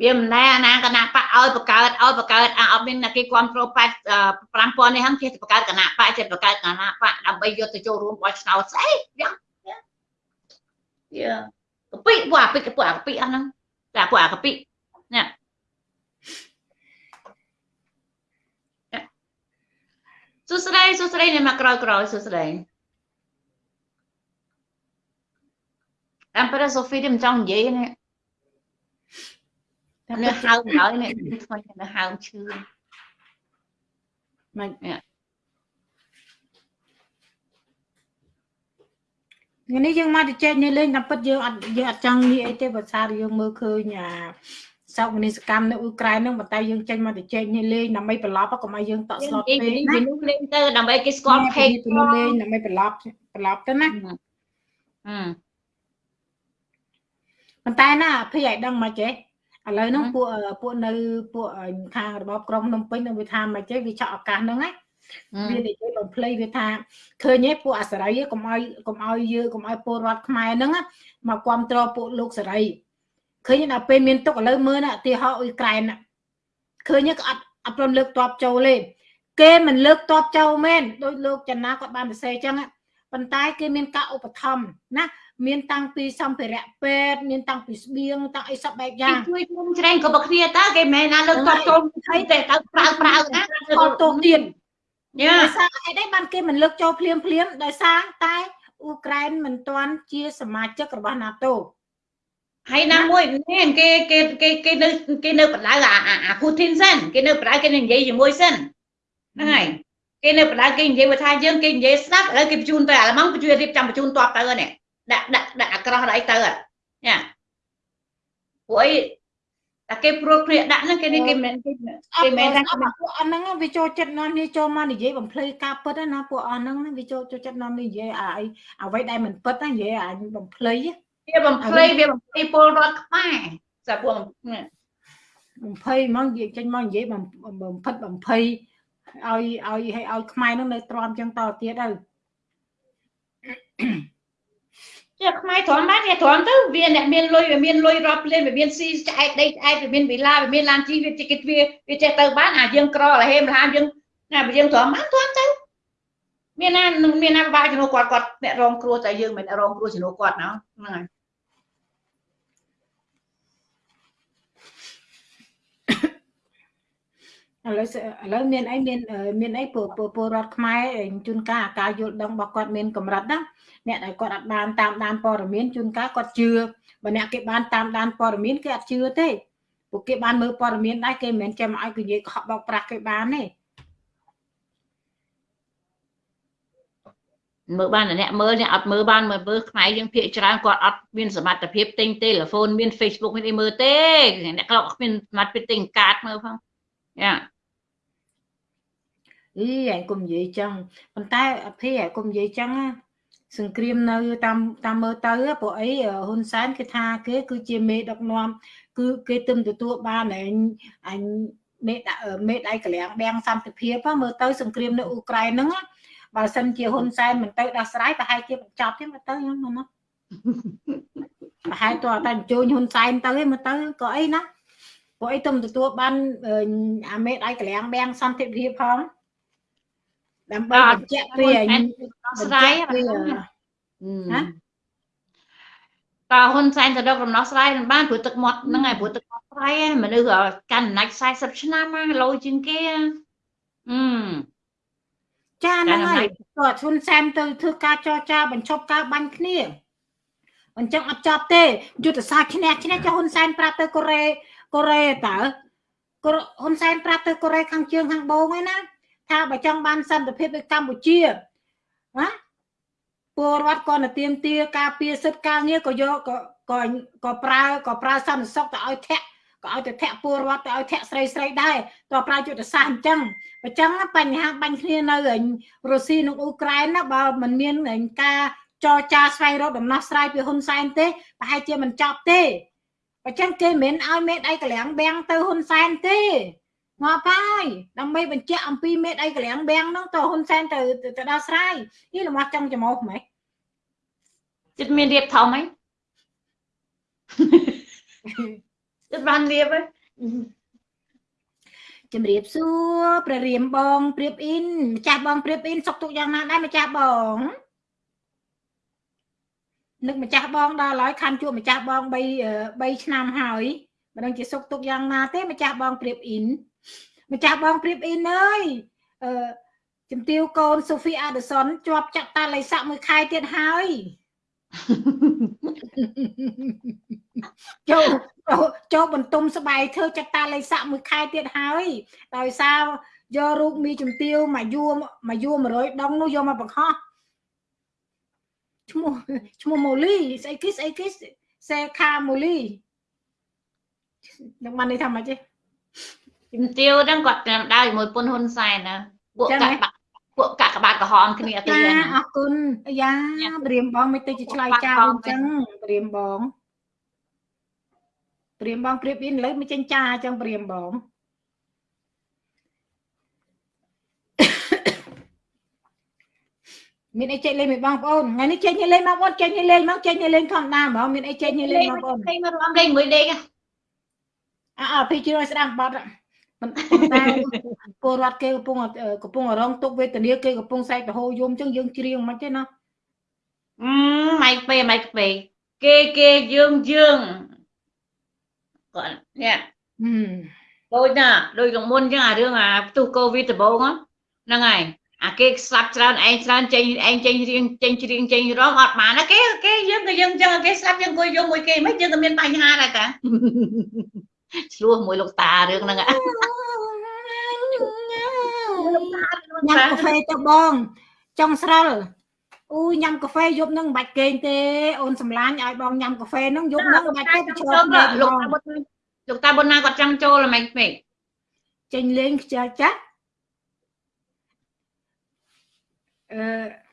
វាមិនណែអាណាគណៈបកឲ្យបង្កើតឲ្យបង្កើតអាអត់មានគេគ្រប់គ្រង8 5000នេះហ្នឹងគេបង្កើតគណៈបកចេះបង្កើតគណៈបកដើម្បីយកទៅចូលរួមបោះឆ្នោតស្អីយ៉ាង យ៉ាកពីពួកអាពីពួកអាពីអស់ហ្នឹងតែពួកអាកពីនេះសួស្តីសួស្តីអ្នកមកក្រោយក្រោយសួស្តីតាមប្រសូហ្វីមិនចង់និយាយនេះតែនៅហៅហើយនេះថ្មីនៅហៅឈឺមិន ថ្ងៃនេះយើងមកទៅចែកនេះលេងតាមពិតយើងអត់យើងអត់ចង់និយាយអីទេបើសារយើងមើលឃើញអាសោកនីសកម្មនៅអ៊ុយក្រែនហ្នឹងប៉ុន្តែយើងចេញមកទៅចែកនេះលេងដើម្បីប្រឡប់កុំឲ្យយើងតក់ស្លុតពេកណាវានោះលេងទៅដើម្បីគេស្គាល់ page ទៅលេងដើម្បីប្រឡប់ប្រឡប់ទៅណាអឺប៉ុន្តែណាភ័យឲ្យដឹងមកចេះឥឡូវហ្នឹងពួកពួកនៅពួកខាងរបបក្រុងភ្នំពេញនឹងវាថាមកចេះវាឆក់ឱកាសហ្នឹងណា វានិយាយបំភ្លៃវាថាឃើញទេពួកអាសរីកុំឲ្យកុំឲ្យយើងកុំឲ្យពលរដ្ឋខ្មែរហ្នឹងមកគ្រប់គ្រងពួកលោកសេរីឃើញដល់ពេលមានទុកឥឡូវមើលណាឧទាហរណ៍អ៊ុយក្រែនឃើញក៏អត់អត់ព្រមលើកតបចូលទេគេមិនលើកតបចូលមែនដោយលោកចនាគាត់បានសរសេរអញ្ចឹងប៉ុន្តែគេមានការឧបត្ថម្ភណាមានតាំងពីសម្ភារៈពេទ្យមានតាំងពីស្បៀងតាំងអីសពបែបយ៉ាងជួយជុំច្រែងក៏បគ្នាតើគេមិនមែនណាលើកតបចូលអីតែទៅប្រើប្រើណាខលទោសទៀត យ៉ាដោយសារអីដែរបានគេមិនលើកចូលភ្លាមភ្លាមដោយសារតែអ៊ុក្រែនមិនទាន់ជាសមាជិករបស់ NATO ហើយណាមួយនេះគេគេគេគេនៅគេនៅបដៅអាអាពូធីនសិនគេនៅបដៅគេនិយាយជាមួយសិនហ្នឹងហើយគេនៅបដៅគេនិយាយថាយើងគេនិយាយស្ដាប់ឥឡូវគេបញ្ជូនទៅអាឡម៉ង់បញ្ជូនរៀបចំបញ្ជូនតបទៅនេះដាក់ដាក់ដាក់អាក្រោះដល់អីទៅញ៉ាពួកអី តែគេព្រួតគ្នាដាក់ហ្នឹងគេនេះគេមិនគេមិនថាពួកអស់ហ្នឹងវាចូលចិត្តនាំនេះចូលមកនិយាយបំភ្លឺការពិតណាពួកអស់ហ្នឹងវាចូលចូលចិត្តនាំនេះនិយាយអាអីអ្វីដែលមិនពិតណានិយាយអាបំភ្លឺវាបំភ្លឺវាបំភ្លឺពលរដ្ឋខ្មែរសាពួកបំភ័យហ្មងនិយាយចេញមកនិយាយបំផិតបំភ័យឲ្យឲ្យឲ្យឲ្យខ្មែរនោះនៅទ្រាំចឹងតទៀតទៅ ជាខ្មែរទ្រាំបានវាទ្រាំទៅវាអ្នកមានលុយវាមានលុយរាប់លានវាមានស៊ីឆ្អែតដីឆ្អែតវាមានវិឡាវាមានឡានជិះវាចេះគេវាវាចេះទៅបានអាយើងក្រលហេមលហាមយើងណាយើងទ្រាំបានទ្រាំទៅមានណាមានណាបាក់ជំនួសគាត់គាត់អ្នករងគ្រោះតែយើងមិនរងគ្រោះជំនួសគាត់ណាហ្នឹងហើយ ឥឡូវឥឡូវមានអីមានមានអីពលពលរដ្ឋខ្មែរជួនកាលការយល់ដឹងរបស់គាត់មានកម្រិតណាអ្នកដែលគាត់អត់បានតាមដានព័ត៌មានជួនកាលគាត់ជឿបើអ្នកគេបានតាមដានព័ត៌មានគេអត់ជឿទេពួកគេបានមើលព័ត៌មានដែរគេមិនមែនចាំឲ្យគេនិយាយកុហកបោកប្រាស់គេបានទេមើលបានអ្នកមើលអ្នកអត់មើលបានមើលមើលខ្មែរយើងភាកច្រើនគាត់អត់មានសមត្ថភាពទិញទូរស័ព្ទមាន Facebook មានអីមើលទេអ្នកខ្លះគ្មានសមត្ថភាពទិញកាតមើលផងយ៉ា អីឯងកុំនិយាយចឹងប៉ុន្តែអភីឯងកុំនិយាយចឹងសង្គ្រាមនៅតាមតាមមើលទៅព្រោះអីហ៊ុនសែនគេថាគេគឺជាមេដឹកនាំគឺគេទឹមទទួលបានឯងអញមេដាក់មេដៃកលាំងបាំងសន្តិភាពមើលទៅសង្គ្រាមនៅអ៊ុក្រែនហ្នឹងបើសិនជាហ៊ុនសែនមិនទៅដោះស្រាយប្រហែលជាបញ្ចប់ទេមើលទៅហ្នឹងណាប្រហែលតើតែបញ្ជូនហ៊ុនសែនទៅឯមើលទៅក៏អីណាព្រោះអីទុំទទួលបានអាមេដៃកលាំងបាំងសន្តិភាពផង ដើម្បីបញ្ជាក់ពីស្រ័យណាតើហ៊ុនសែនទៅរករំដោះស្រាយមិនបានព្រោះទឹកមាត់ហ្នឹងឯងព្រោះទឹកមាត់ស្រ័យមនុស្សកាន់អំណាច40ឆ្នាំណាលោជាងគេអឺចាហ្នឹងហើយគាត់ហ៊ុនសែនទៅធ្វើការចរចាបញ្ឈប់ការបាញ់គ្នាអញ្ចឹងអត់ចប់ទេយុទ្ធសាស្ត្រឈ្នះឈ្នះចុះហ៊ុនសែនប្រាប់ទៅកូរ៉េកូរ៉េតើហ៊ុនសែនប្រាប់ទៅកូរ៉េខាងជើងខាងបូងឯណា ថាបើចង់បានសន្តិភាពនៅកម្ពុជាណាពលរដ្ឋគាត់ទៅទៀមទាការពារសិទ្ធិការងារក៏យកក៏ក៏ក៏ប្រើក៏ប្រើសន្តិសុខទៅឲ្យធាក់ក៏ឲ្យទៅធាក់ពលរដ្ឋទៅឲ្យធាក់ស្រីស្រីដែរតើប្រើយុទ្ធសាស្ត្រអញ្ចឹងអញ្ចឹងបញ្ហាបាញ់គ្នានៅរុស្ស៊ីនិងអ៊ុក្រែនណាបើមិនមានការចរចាស្វែងរកដំណោះស្រាយពីហ៊ុនសែនទេប្រហែលជាមិនចប់ទេអញ្ចឹងគេមិនឲ្យមេដៃកលាំងបាំងទៅហ៊ុនសែនទេ មកហើយដើម្បីបញ្ជាក់អំពីមេដៃកលាំងបាំងហ្នឹងទៅហ៊ុនសែនទៅទៅដោះស្រាយនេះលំអស់ចង់ចំោះហ្មងចិត្តមានរៀបធំហីចិត្តបានរៀបហីជំរាបសួរព្រះរាមបងព្រៀបអ៊ីនម្ចាស់បងព្រៀបអ៊ីនសុកទុកយ៉ាងណាដែរម្ចាស់បងនឹកម្ចាស់បងដល់ហើយខាន់ជួបម្ចាស់បង3 3ឆ្នាំហើយមិនដឹងជាសុកទុកយ៉ាងណាទេម្ចាស់បងព្រៀបអ៊ីន ម្ចាស់បងព្រៀបអ៊ីនអើយអឺជំទាវកូនសូហ្វីអាដឺសុនជាប់ចាក់តាល័យស័កមួយខែទៀតហើយចូលចូលបន្ទុំស្បែកធ្វើចាក់តាល័យស័កមួយខែទៀតហើយដោយសារយករូបមីជំទាវមកយួរមកយួរ100ដងនោះយកមកបង្ហោះឈ្មោះឈ្មោះម៉ូលីស្អីគេស្អីគេសេខាម៉ូលីនឹងបានន័យថាម៉េចទេ ជំទាវហ្នឹងគាត់តាមដើរជាមួយពុនហ៊ុនសែនណាពួកកាក់ពួកកាក់ក្បាតក្រហមគ្នាទេណាអរគុណយ៉ាព្រាមបងមិនទៅជាឆ្លើយចោលអញ្ចឹងព្រាមបងព្រាមបងព្រៀបអ៊ីនឥឡូវមិនចេញចាអញ្ចឹងព្រាមបងមានអីចេញលេងមួយបងប្អូនថ្ងៃនេះចេញលេងបងប្អូនចេញលេងមកចេញលេងធម្មតាហ្មងមានអីចេញលេងបងប្អូនចេញមករំលេងមួយដេកអើពីជ្រួយស្ដាំបាត់ មិនតែពលរដ្ឋគេកំពុងកំពុងរងទុកវេទនាគេកំពុងសែកទៅហូរយំអញ្ចឹងយើងច្រៀងមិនទេណាអឺម៉ៃពេម៉ៃពេគេគេយើងយើងគាត់នេះដូចណាដូចលងមុនអញ្ចឹងអារឿងអាផ្ទុះកូវីដដំបូងហ្នឹងហើយអាគេស្លាប់ច្រើនឯងច្រើនចេញឯងចេញរៀងចេញច្រៀងចេញរងអត់បានគេគេយើងក៏យើងចឹងគេស្លាប់យើងក៏យកមួយគេមិនយើងក៏មានបញ្ហាដែរតា ឆ្លោះមួយលោកតារឿងហ្នឹងញ៉ាំកាហ្វេទៅបងចង់ស្រិលអូញ៉ាំកាហ្វេយប់ហ្នឹងមិនបាច់គេងទេអូនសម្លាញ់ឲ្យបងញ៉ាំកាហ្វេហ្នឹងយប់ហ្នឹងមិនបាច់ទេប្រឈមលោកតាបុតលោកតាបុតណាគាត់ចង់ចូលហ្មងពេកចេញលេងខ្ជិលចាស់អឺ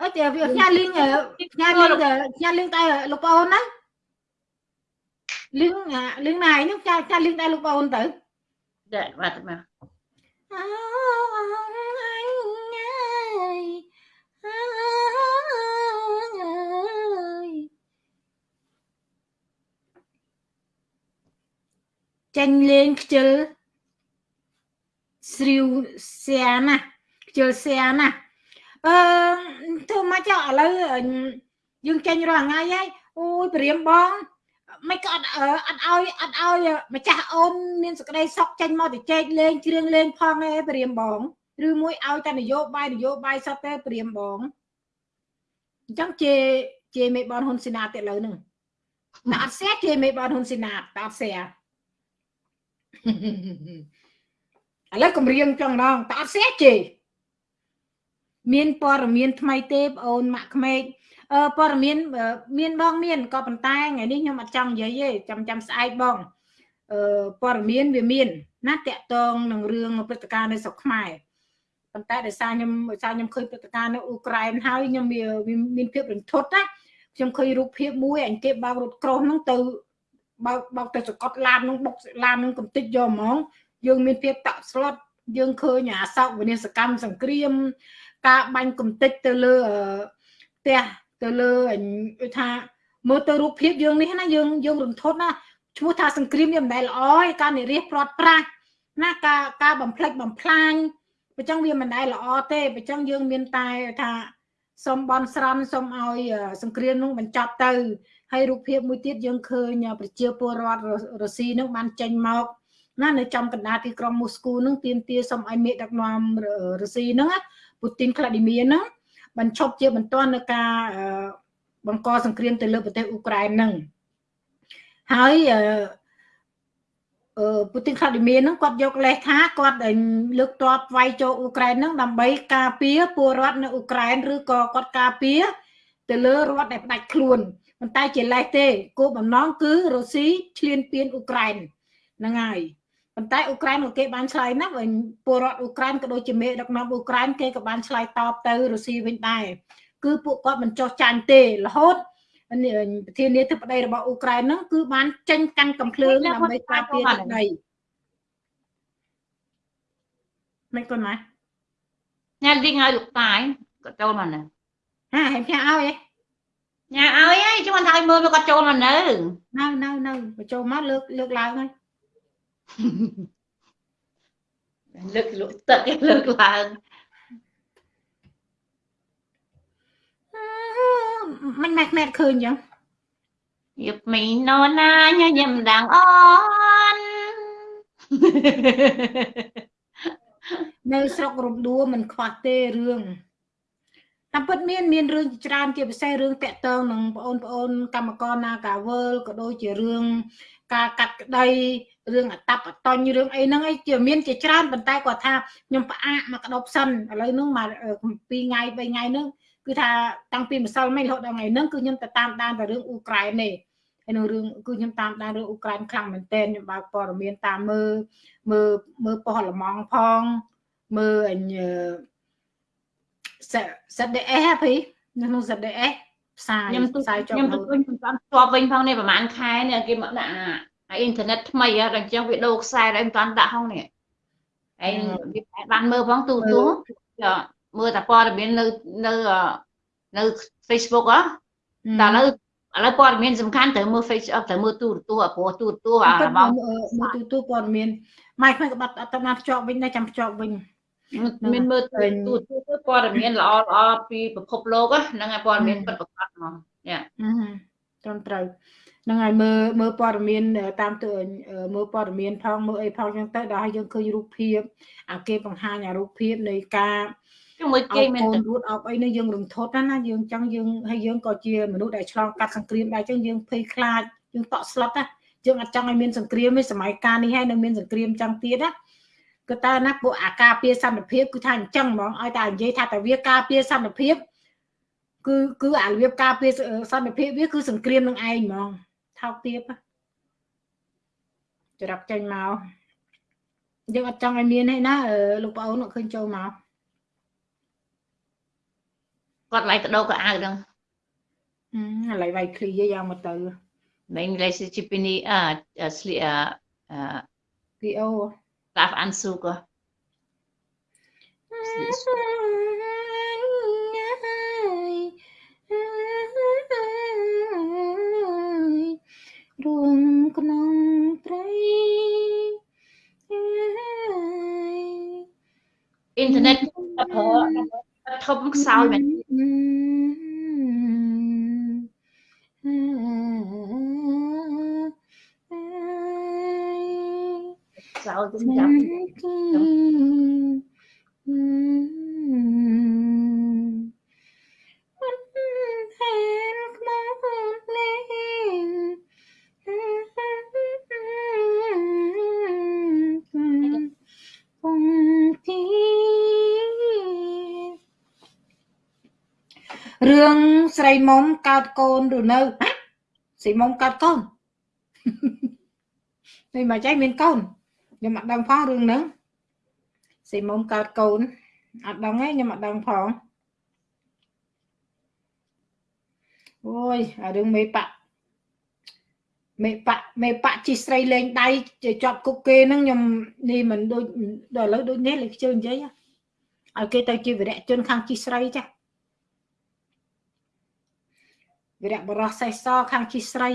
អត់ទេវាផ្ញើលីងផ្ញើលីងផ្ញើលីងតែលោកប្អូនណា លីងលីងណាឯងចាចាលីងតែលោកប្អូនទៅចាបាទមកចាញ់លេងខ្ជិលស្រីវសៀណាខ្ជិលសៀណាអឺធ្វើមកចុះឥឡូវយើងចេញរាល់ថ្ងៃហើយអូយព្រាមបង មិនក៏អត់អត់ឲ្យអត់ឲ្យម្ចាស់អូនមានសក្តីសុខចេញមកទៅចែកលេងគ្រឿងលេងផងឯព្រាមបងឬមួយឲ្យតែនយោបាយនយោបាយសតទេព្រាមបងអញ្ចឹងជេជេមេបនហ៊ុនស៊ីណាតទៀតលើនឹងតែអត់សែជេមេបនហ៊ុនស៊ីណាតតែអត់សែឥឡូវគម្រាមចឹងដងតែអត់សែជេមានព័ត៌មានថ្មីទេបងអូនម៉ាក់ក្មេកអឺ ព័ត៌មានមានបងមានក៏ប៉ុន្តែថ្ងៃនេះខ្ញុំអត់ចង់និយាយទេចាំចាំស្អែកបងអឺព័ត៌មានវាមាន ណាតកតងនឹងរឿងព្រឹត្តិការណ៍នៅស្រុកខ្មែរប៉ុន្តែដោយសារខ្ញុំដោយសារខ្ញុំឃើញព្រឹត្តិការណ៍នៅអ៊ុក្រែនហើយខ្ញុំវាមានភាពរន្ធត់ណាខ្ញុំឃើញរូបភាពមួយអញគេបើករថក្រោះហ្នឹងទៅបើកបើកទៅសកត់ឡានហ្នឹងបុកឡានហ្នឹងកំតិចយកហ្មង យើងមានភាពតក់ស្លុតយើងឃើញអាសោកវិនិស្សកម្មសង្គ្រាម ការបាញ់កំតិចទៅលើផ្ទះ ទៅលើអញថាមើលទៅរូបភាពយើងនេះណាយើងយើងរន្ធត់ណាឈ្មោះថាសង្គ្រាមវាមិនដែលល្អឯការនិរិះព្រាត់ប្រាសណាការការបំផ្លិចបំផ្លាញបើចឹងវាមិនដែលល្អទេបើចឹងយើងមានតែថាសូមបន់ស្រន់សូមឲ្យសង្គ្រាមនោះបញ្ចប់ទៅហើយរូបភាពមួយទៀតយើងឃើញប្រជាពលរដ្ឋរុស្ស៊ីនឹងបានចេញមកណានៅចំកណ្ដាលទីក្រុងមូស្គូនឹងទាមទារសូមឲ្យមេដឹកនាំរុស្ស៊ីហ្នឹងពូទីនក្លាឌីមៀហ្នឹង បញ្ឈប់ជាបន្ទាន់នៅការបង្កសង្គ្រាមទៅលើប្រទេសអ៊ុក្រែនហ្នឹងហើយអឺពូទីនក្លាឌីមៀហ្នឹងគាត់យកលេសថាគាត់លើកតបវាយចូលអ៊ុក្រែនហ្នឹងដើម្បីការពារពលរដ្ឋនៅអ៊ុក្រែនឬក៏គាត់ការពារទៅលើរដ្ឋដែលផ្ដាច់ខ្លួនប៉ុន្តែជាលេសទេគោលបំណងគឺរុស្ស៊ីឈ្លានពានអ៊ុក្រែនហ្នឹងហើយ ប៉ុន្តែអ៊ុក្រែនក៏គេបានឆ្លើយណាស់វិញពលរដ្ឋអ៊ុក្រែនក៏ដូចជាមេដឹកនាំអ៊ុក្រែនគេក៏បានឆ្លើយតបទៅរុស្ស៊ីវិញដែរគឺពួកគាត់មិនចោះចាញ់ទេរហូតប្រធានាធិបតីរបស់អ៊ុក្រែនហ្នឹងគឺបានចេញកាន់កំភ្លើងដើម្បីការពារទឹកដីមិនគាត់ណាញ៉ាំវិញឲ្យលោកតាយគាត់ចូលមកនៅហាហែងផ្ទះឲ្យឯងញ៉ាំឲ្យហើយជួយថាឲ្យមើលមកគាត់ចូលមកនៅនៅនៅនៅបញ្ចូលមកលើកលើកឡើងហើយ លើកលក់ទឹកលើកឡើងមិនម៉ែក្មែតឃើញអញ្ចឹងយប់មីណូណាញញឹមដាងអូននៅស្រុករំដួមិនខ្វះទេរឿងតាមពិតមានមានរឿងច្រើនជាពិសេសរឿងតាក់ទងនឹងបងប្អូនកម្មករនាការវើលក៏ដូចជារឿង ការកាត់ក្តីរឿងអតបអតញ្ញរឿងអីហ្នឹងឯងជាមានជាច្រើនប៉ុន្តែគាត់ថាខ្ញុំផ្អាកមកក្តប់សិនឥឡូវហ្នឹងមក2ថ្ងៃ3ថ្ងៃហ្នឹងគឺថាតាំងពីម្សិលមិញរហូតដល់ថ្ងៃហ្នឹងគឺខ្ញុំទៅតាមដានតែរឿងអ៊ូក្រែនទេហើយនឹងរឿងគឺខ្ញុំតាមដានរឿងអ៊ូក្រែនខ្លាំងមែនទែនខ្ញុំបើកព័ត៌មានតាមមើលមើលមើលប៉ុស្តិ៍លម៉ងផងមើលអញ ZDS ហ៎ភីនៅក្នុង ZDS ផ្សាយផ្សាយចុះខ្ញុំទៅឃើញមិនតាន់ស្ទាប់វិញផងនេះប្រហែលខែនេះគេមកដាក់អាអ៊ីនធឺណិតថ្មីហ៎ដល់អញ្ចឹងវាដូរខ្សែដល់មិនតាន់ដាក់ហងនេះហើយវាបានមើលផងទូទូមើលតែព័ត៌មាននៅនៅនៅ Facebook ហ៎តែឥឡូវឥឡូវព័ត៌មានសំខាន់ត្រូវមើល Facebook ត្រូវមើលទូរទស្សន៍ព្រោះទូរទស្សន៍អារបស់មើលទូរទស្សន៍ព័ត៌មានម៉ែខ្ញុំក៏បាត់អត់តាមភ្ជាប់វិញដែរចាំភ្ជាប់វិញ មានមើលទូទូទៅព័ត៌មានល្អល្អពីពិភពលោកហ្នឹងហើយព័ត៌មានពិតប្រាកដហ្មងយ៉ាត្រឹមត្រូវហ្នឹងហើយមើលមើលព័ត៌មានតាមទៅមើលព័ត៌មានផងមើលអីផងចឹងទៅដល់ឲ្យយើងឃើញរូបភាពអាគេបង្ហាញអារូបភាពនៃការជាមួយគេមែនទៅរួតអបអីនេះយើងរំធត់ណាយើងចង់យើងហើយយើងក៏ជាមនុស្សដែលឆ្លងកាត់សង្គ្រាមដែរចឹងយើងភ័យខ្លាចយើងតក់ស្លុតណាយើងអត់ចង់ឲ្យមានសង្គ្រាមទេសម័យកាលនេះហើយនៅមានសង្គ្រាមចឹងទៀតណា គឺតើណាពួកអាការពារសន្តិភាពគឺថាអញ្ចឹងហ្មងឲ្យតែនិយាយថាតែវាការពារសន្តិភាពគឺគឺអារបៀបការពារសន្តិភាពវាគឺសង្គ្រាមនឹងឯងហ្មងថោកទាបច្រាប់ចេញមកយើងអត់ចង់ឲ្យមានទេណាលោកប្អូនអត់ឃើញចូលមកគាត់ឡៃកដោកៅអៅហ្នឹងឥឡូវវាយឃ្លីយ៉ាងមកទៅមិនលេសជីពីនីអឺស្លីអឺ PO darf Anzug. Ruộng nông trái Internet tập hợp tập hợp sao vậy? sao cũng chậm រឿងស្រីមុំកើតកូនឬនៅស្រីមុំកើតកូននេះមកចៃមានកូន ខ្ញុំអត់ដឹងផងរឿងហ្នឹងស៊ីមុំកើតកូនអត់ដឹងទេខ្ញុំអត់ដឹងផងអូយអារឿងមេបៈមេបៈមេបៈជីស្រីលេងដៃជាប់គុកគេហ្នឹងខ្ញុំនេះមិនដូចដល់ឥឡូវដូចនេះលេខជើនិយាយឲ្យគេទៅជាវិរៈជនខាងជីស្រីចាវិរៈបរោះសេះសខាងជីស្រី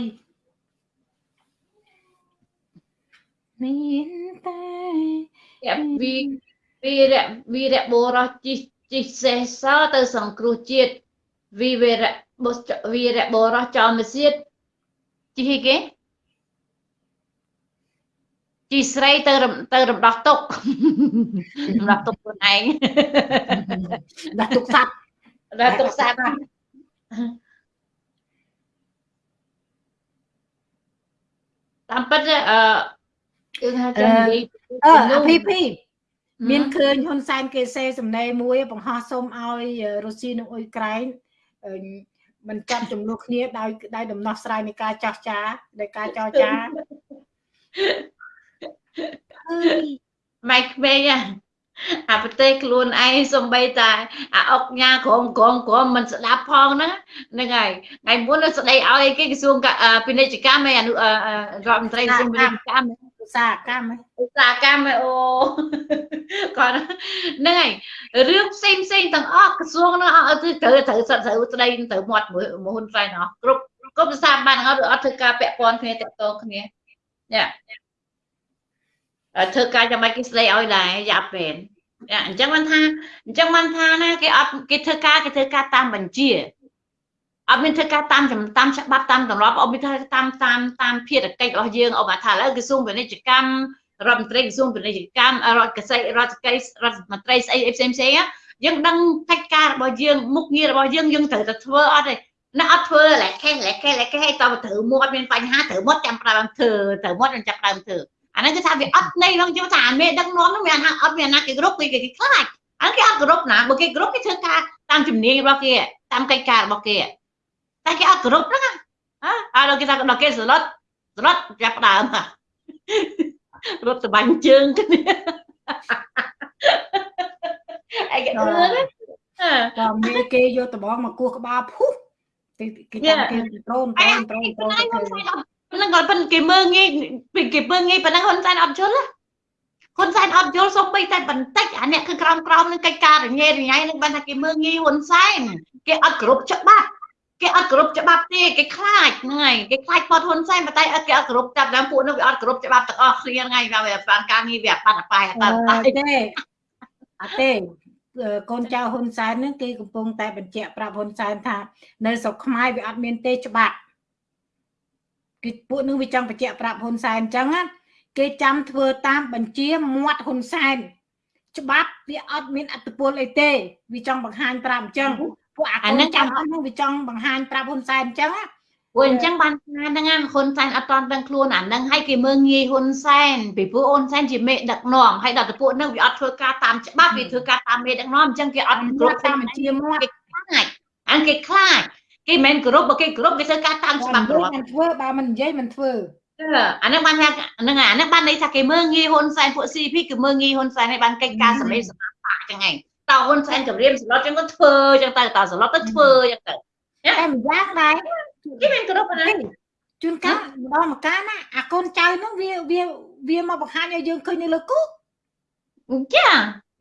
មានតែវីវីរៈវីរៈបុរសជីជីសេសទៅសង្គ្រោះជាតិវីវរៈវីរៈបុរសចោមសៀតជីគេជីស្រីទៅទៅរំដោះទុករំដោះទុកខ្លួនឯងដោះទុកសัตว์ដោះទុកសัตว์តាមពិតអឺ គឺថាចាំនិយាយអឺអាភីភីមានឃើញហ៊ុនសែនគេសេសំណេរមួយ បង្ហោះសុំឲ្យរុស្ស៊ីនិងអ៊ុយក្រែនមិនចាំចំនួនគ្នាដោយដោយដំណោះស្រាយនៃការចោះចាដោយការចោះចាអើយម៉ែក្មេងអា អាប្រទេសខ្លួនឯងសំបីតែអាអុកញ៉ាក្រមក្រមក្រមមិនស្ដាប់ផងហ្នឹងហ្នឹងហើយថ្ងៃមុននៅស្ដីឲ្យគេក្រសួងពាណិជ្ជកម្មឯអនុរដ្ឋមន្ត្រីក្រសួងពាណិជ្ជកម្មឧស្សាហកម្មហ៎ឧស្សាហកម្មឯអូគាត់ហ្នឹងហើយរឿងផ្សេងផ្សេងទាំងអស់ក្រសួងហ្នឹងអត់ត្រូវត្រូវសិតត្រូវស្ដីត្រូវមាត់មួយមួយហ៊ុនសែនអស់គ្រប់គ្រប់ស្ថាប័នអត់អត់ធ្វើការពាក់ព័ន្ធគ្នាតាក់ទងគ្នាយ៉ា ធ្វើការចាំបាច់គេស្ដីឲ្យដែរយ៉ាប់មែនអញ្ចឹងបានថាអញ្ចឹងបានថាណាគេអត់គេធ្វើការគេធ្វើការតាមបញ្ជាអត់មានធ្វើការតាមតាមច្បាប់តាមទម្លាប់អត់មានធ្វើតាមតាមតាមភារកិច្ចរបស់យើងអបថាឥឡូវក្រសួងពាណិជ្ជកម្មរដ្ឋមន្ត្រីក្រសួងពាណិជ្ជកម្មរដ្ឋកសិរដ្ឋកិច្ចរដ្ឋមន្ត្រីស្អីផ្សេងផ្សេងយើងដឹងកិច្ចការរបស់យើងមុខងាររបស់យើងយើងត្រូវតែធ្វើអត់ទេណាអត់ធ្វើឡែខេះឡែខេះឡែខេះឲ្យតើត្រូវមាត់មានបញ្ហាត្រូវមាត់ចាំផ្ដើមធ្វើត្រូវមាត់ចាំផ្ដើមធ្វើ អាហ្នឹងគឺថាវាអត់ន័យក្នុងខ្ញុំថាអាមេដឹកនាំហ្នឹងវាអត់មានណាគេគ្រប់គេគេខ្លាចអាហ្នឹងគេអត់គ្រប់ណាបើគេគ្រប់គេធ្វើការតាមជំនាញរបស់គេតាមកិច្ចការរបស់គេតែគេអត់គ្រប់ហ្នឹងហ៎អើគេថាដល់គេសឡុតសឡុតចាប់ដើមរត់ទៅបាញ់ជើងគ្នាអីគេអឺក៏មានគេយកដបងមកគោះក្បាលភុះគេគេចាំគេត្រូនត្រូនត្រូនត្រូន ទៅធ្វើហ្នឹងគាត់ប៉ុន្តែគេមើងងាយគេមើងងាយប៉ុណ្ណឹងហ៊ុនសែនអត់យល់ហ៊ុនសែនអត់យល់សូម្បីតែបន្តិចអានេះគឺក្រោមក្រោមនឹងកិច្ចការរញ៉េរញ៉ៃនឹងបានថាគេមើងងាយហ៊ុនសែនគេអត់គ្រប់ច្បាប់គេអត់គ្រប់ច្បាប់ទេគេខ្លាចហ្នឹងហើយគេខ្លាចគាត់ហ៊ុនសែនប៉ុន្តែអត់គេអត់គ្រប់ចាប់ដើមពួកនោះវាអត់គ្រប់ច្បាប់ទាំងអស់គ្នាហ្នឹងហើយវាបានការងារវាអត់បាត់អបាយអត់បាត់អបាយទេអត់ទេកូនចៅហ៊ុនសែនហ្នឹងគេកំពុងតែបញ្ជាក់ប្រាប់ហ៊ុនសែនថា នៅស្រុកខ្មែរវាអត់មានទេច្បាប់ គេពួកនឹងវាចង់បញ្ជាក់ប្រាប់ហ៊ុនសែនអញ្ចឹងណាគេចាំធ្វើតាមបញ្ជាមាត់ហ៊ុនសែនច្បាប់វាអត់មានអត្តពលអីទេវាចង់បង្ហាញប្រាប់អញ្ចឹងពួកអាកូនចាំអស់ហ្នឹងវាចង់បង្ហាញប្រាប់ហ៊ុនសែនអញ្ចឹងណាព្រោះអញ្ចឹងបានថាហ្នឹងណាហ៊ុនសែនអត់តន់ដឹងខ្លួនអាហ្នឹងឲ្យគេមើងងាយហ៊ុនសែនពីព្រោះហ៊ុនសែនជាមេដឹកនាំហើយដល់តែពួកហ្នឹងវាអត់ធ្វើការតាមច្បាប់វាធ្វើការតាមមេដឹកនាំអញ្ចឹងគេអត់គ្គ្រប់រាប់តាមបញ្ជាមាត់គេខ្លាចអានគេខ្លាច គេមិនមែនគ្រប់បើគេគ្រប់គេធ្វើការតាមច្បាប់គ្គ្រារាប់មិនធ្វើបើមិននិយាយមិនធ្វើអាហ្នឹងបានថាហ្នឹងអាហ្នឹងបានន័យថាគេមើងងាយហ៊ុនសែនពួក CP គឺមើងងាយហ៊ុនសែនឲ្យបានកិច្ចការសម្លេងសម្រាប់បាក់ចឹងឯងតើហ៊ុនសែនគម្រាមសឡុតចឹងក៏ធ្វើចឹងទៅតើសឡុតទៅធ្វើចឹងទៅតែម្យ៉ាងដែរគេមិនគ្រប់ណាជួនកាលម្ដងម្កាលណាអាកូនចៅហ្នឹងវាវាវាមកបង្ហាញឲ្យយើងឃើញនៅលើគូចា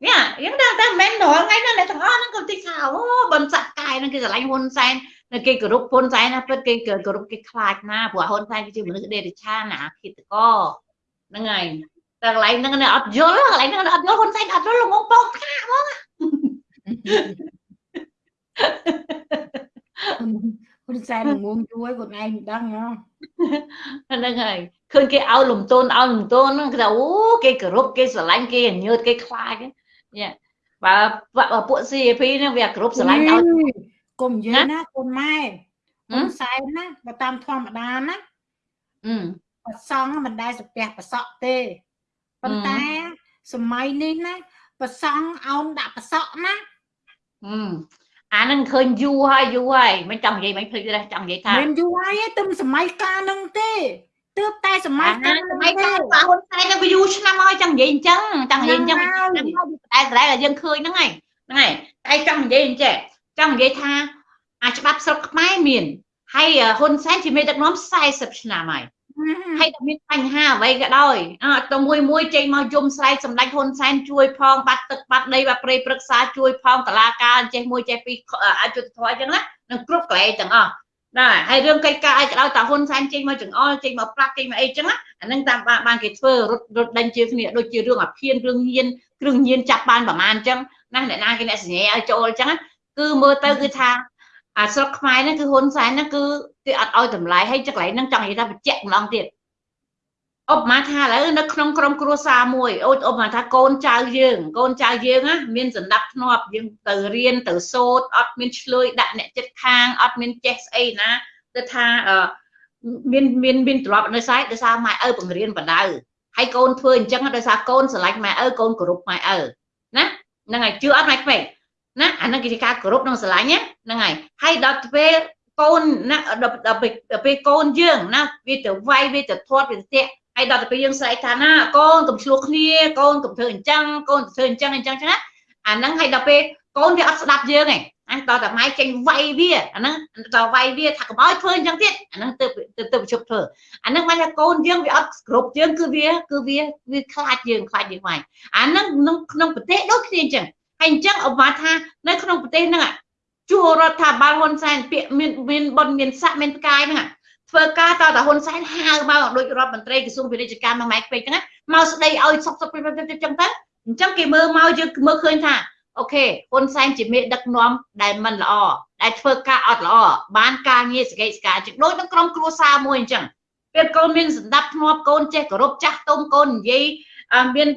យ៉ាយើងដឹងតែមិនមែនរាល់ថ្ងៃហ្នឹងអ្នកទាំងអស់ហ្នឹងក៏តិចថាអូបន្សាក់កាយហ្នឹងគេឆ្លាញ់ហ៊ុនសែន នៅគេគោរពហ៊ុនសែនណាពិតគេគោរពគេខ្លាចណាព្រោះហ៊ុនសែនគឺជាមនុស្សដេរឆានណាឃាតកហ្នឹងហើយតែកន្លែងហ្នឹងអត់យល់កន្លែងហ្នឹងអត់យល់ហ៊ុនសែនអត់យល់ល្ងងបងថាហ្មងហ៊ុនសែនងងជួយខ្លួនឯងមិនដឹងហ៎ហ្នឹងហើយឃើញគេឲ្យលំទោនឲ្យលំទោនហ្នឹងគេថាអូគេគោរពគេស្រឡាញ់គេញើតគេខ្លាចយ៉ាបើបើពួក CP ហ្នឹងវាគោរពស្រឡាញ់ឲ្យ កុំនិយាយណាកូនម៉ែហឹហ៊ុមនសែនណាបើតាមធម្មតាណាអឺប្រសង់មិនដែលសាពះប្រសក់ទេប៉ុន្តែសម័យនេះណាប្រសង់អោនដាក់ប្រសក់ណាអឺអាហ្នឹងឃើញយូរហើយយូរហើយមិនចង់និយាយមិនភ្លេចទេចង់និយាយថាមិនយូរហើយទេទឹមសម័យកាលហ្នឹងទេទើបតែសម័យអាកាលសម័យកាលបាទហ៊ុនសែននឹងវាយូរឆ្នាំហើយចង់និយាយអញ្ចឹងចង់និយាយអញ្ចឹងហ្នឹងហើយតែតែយើងឃើញហ្នឹងហើយហ្នឹងហើយតែចង់និយាយអញ្ចឹង ចង់និយាយថាអាច្បាប់ស្រុកខ្មែរមានហើយហ៊ុនសែនជាមេដឹកនាំ40ឆ្នាំហើយហើយតែមានបញ្ហាអ្វីក៏ដោយអត់ទៅមួយមួយចេញមកយំស្រែកសម្ដេចហ៊ុនសែនជួយផងបាត់ទឹកបាត់ដីបាត់ព្រៃព្រឹក្សាជួយផងតឡាការចេះមួយចេះពីរអយុធធម៌អញ្ចឹងណានឹងគ្រប់កន្លែងទាំងអស់ណាហើយរឿងកិច្ចការអីក៏ដោយតាហ៊ុនសែនចេញមកចង្អុលចេញមកប្រាប់ចេញមកអីចឹងណាអានឹងតាមបានបានគេធ្វើរត់រត់ដេញជាគ្នាដូចជារឿងអាភៀនរឿងញៀនគ្រឿងញៀនចាប់បានប្រមាណអញ្ចឹងណាអ្នកណាគេអ្នកសញ្ញាឲ្យចូលអញ្ចឹង គឺមើលទៅគឺថាអាស្រុកខ្មែរហ្នឹងគឺហ៊ុនសែនហ្នឹងគឺគេអត់ឲ្យតម្លៃហើយចកន្លែងហ្នឹងចង់និយាយថាបញ្ជាក់ម្ដងទៀតឧបមាថាឥឡូវនៅក្នុងក្រុមគ្រួសារមួយអូឧបមាថាកូនចៅយើង កូនចៅយើងណាមានសន្តិភាពធ្នាប់យើងទៅរៀនទៅសូត្រអត់មានឆ្លើយដាក់អ្នកចិត្តខាងអត់មានចេះស្អីណាទៅថាអឺមានមានមានទ្រព្យនៅស្អែកដោយសារម៉ែឪបង្រៀនបដៅហើយកូនធ្វើអញ្ចឹងដោយសារកូនស្រឡាញ់ម៉ែឪកូនគោរពម៉ែឪណាហ្នឹងហើយជឿអត់ម៉ែក្មេង ណាអាហ្នឹងគឺជាការគោរពនិងស្រឡាញ់ណាហ្នឹងហើយហើយដល់ពេលកូនណាដល់ពេលដល់ពេលកូនយើងណាវាទៅវាយវាទៅធាត់វាទៅតាក់ហើយដល់ទៅពេលយើងស្រែកថាណាកូនកុំឆ្លោះគ្នាកូនកុំធ្វើអញ្ចឹងកូនធ្វើអញ្ចឹងអញ្ចឹងចឹងណាអាហ្នឹងហើយដល់ពេលកូនវាអត់ស្ដាប់យើងឯងអញតតែម៉ែចេញវាយវាអាហ្នឹងដល់វាយវាថាកុំឲ្យធ្វើអញ្ចឹងទៀតអាហ្នឹងទៅទៅទៅជប់ធ្វើអាហ្នឹងមិនថាកូនយើងវាអត់គ្រប់យើងគឺវាគឺវាវាខ្លាចយើងខ្លាចយើងវាយអាហ្នឹងក្នុងក្នុងប្រទេសដូចគ្នាអញ្ចឹង ហើយអញ្ចឹងអបថានៅក្នុងប្រទេសហ្នឹងជួរដ្ឋាភិបាលហ៊ុនសែនពាក្យមានមានបនមានស័កមានផ្កាយហ្នឹងធ្វើការតើតាហ៊ុនសែនហៅមកដូចរដ្ឋមន្ត្រីក្រសួងពាណិជ្ជកម្មមកម៉ែពេកហ្នឹងមកស្ដីឲ្យសុកសុកអញ្ចឹងទៅអញ្ចឹងគេមើលមកយើងមើលឃើញថាអូខេហ៊ុនសែនជាមេដឹកនាំដែលមិនល្អដែលធ្វើការអត់ល្អបានការងារសកេតសកាជាដូចនឹងក្រុមគ្រួសារមួយអញ្ចឹងពេលកូនមានសម្ដាប់ធ្នាប់កូនចេះគោរពចាស់ទុំកូននិយាយមាន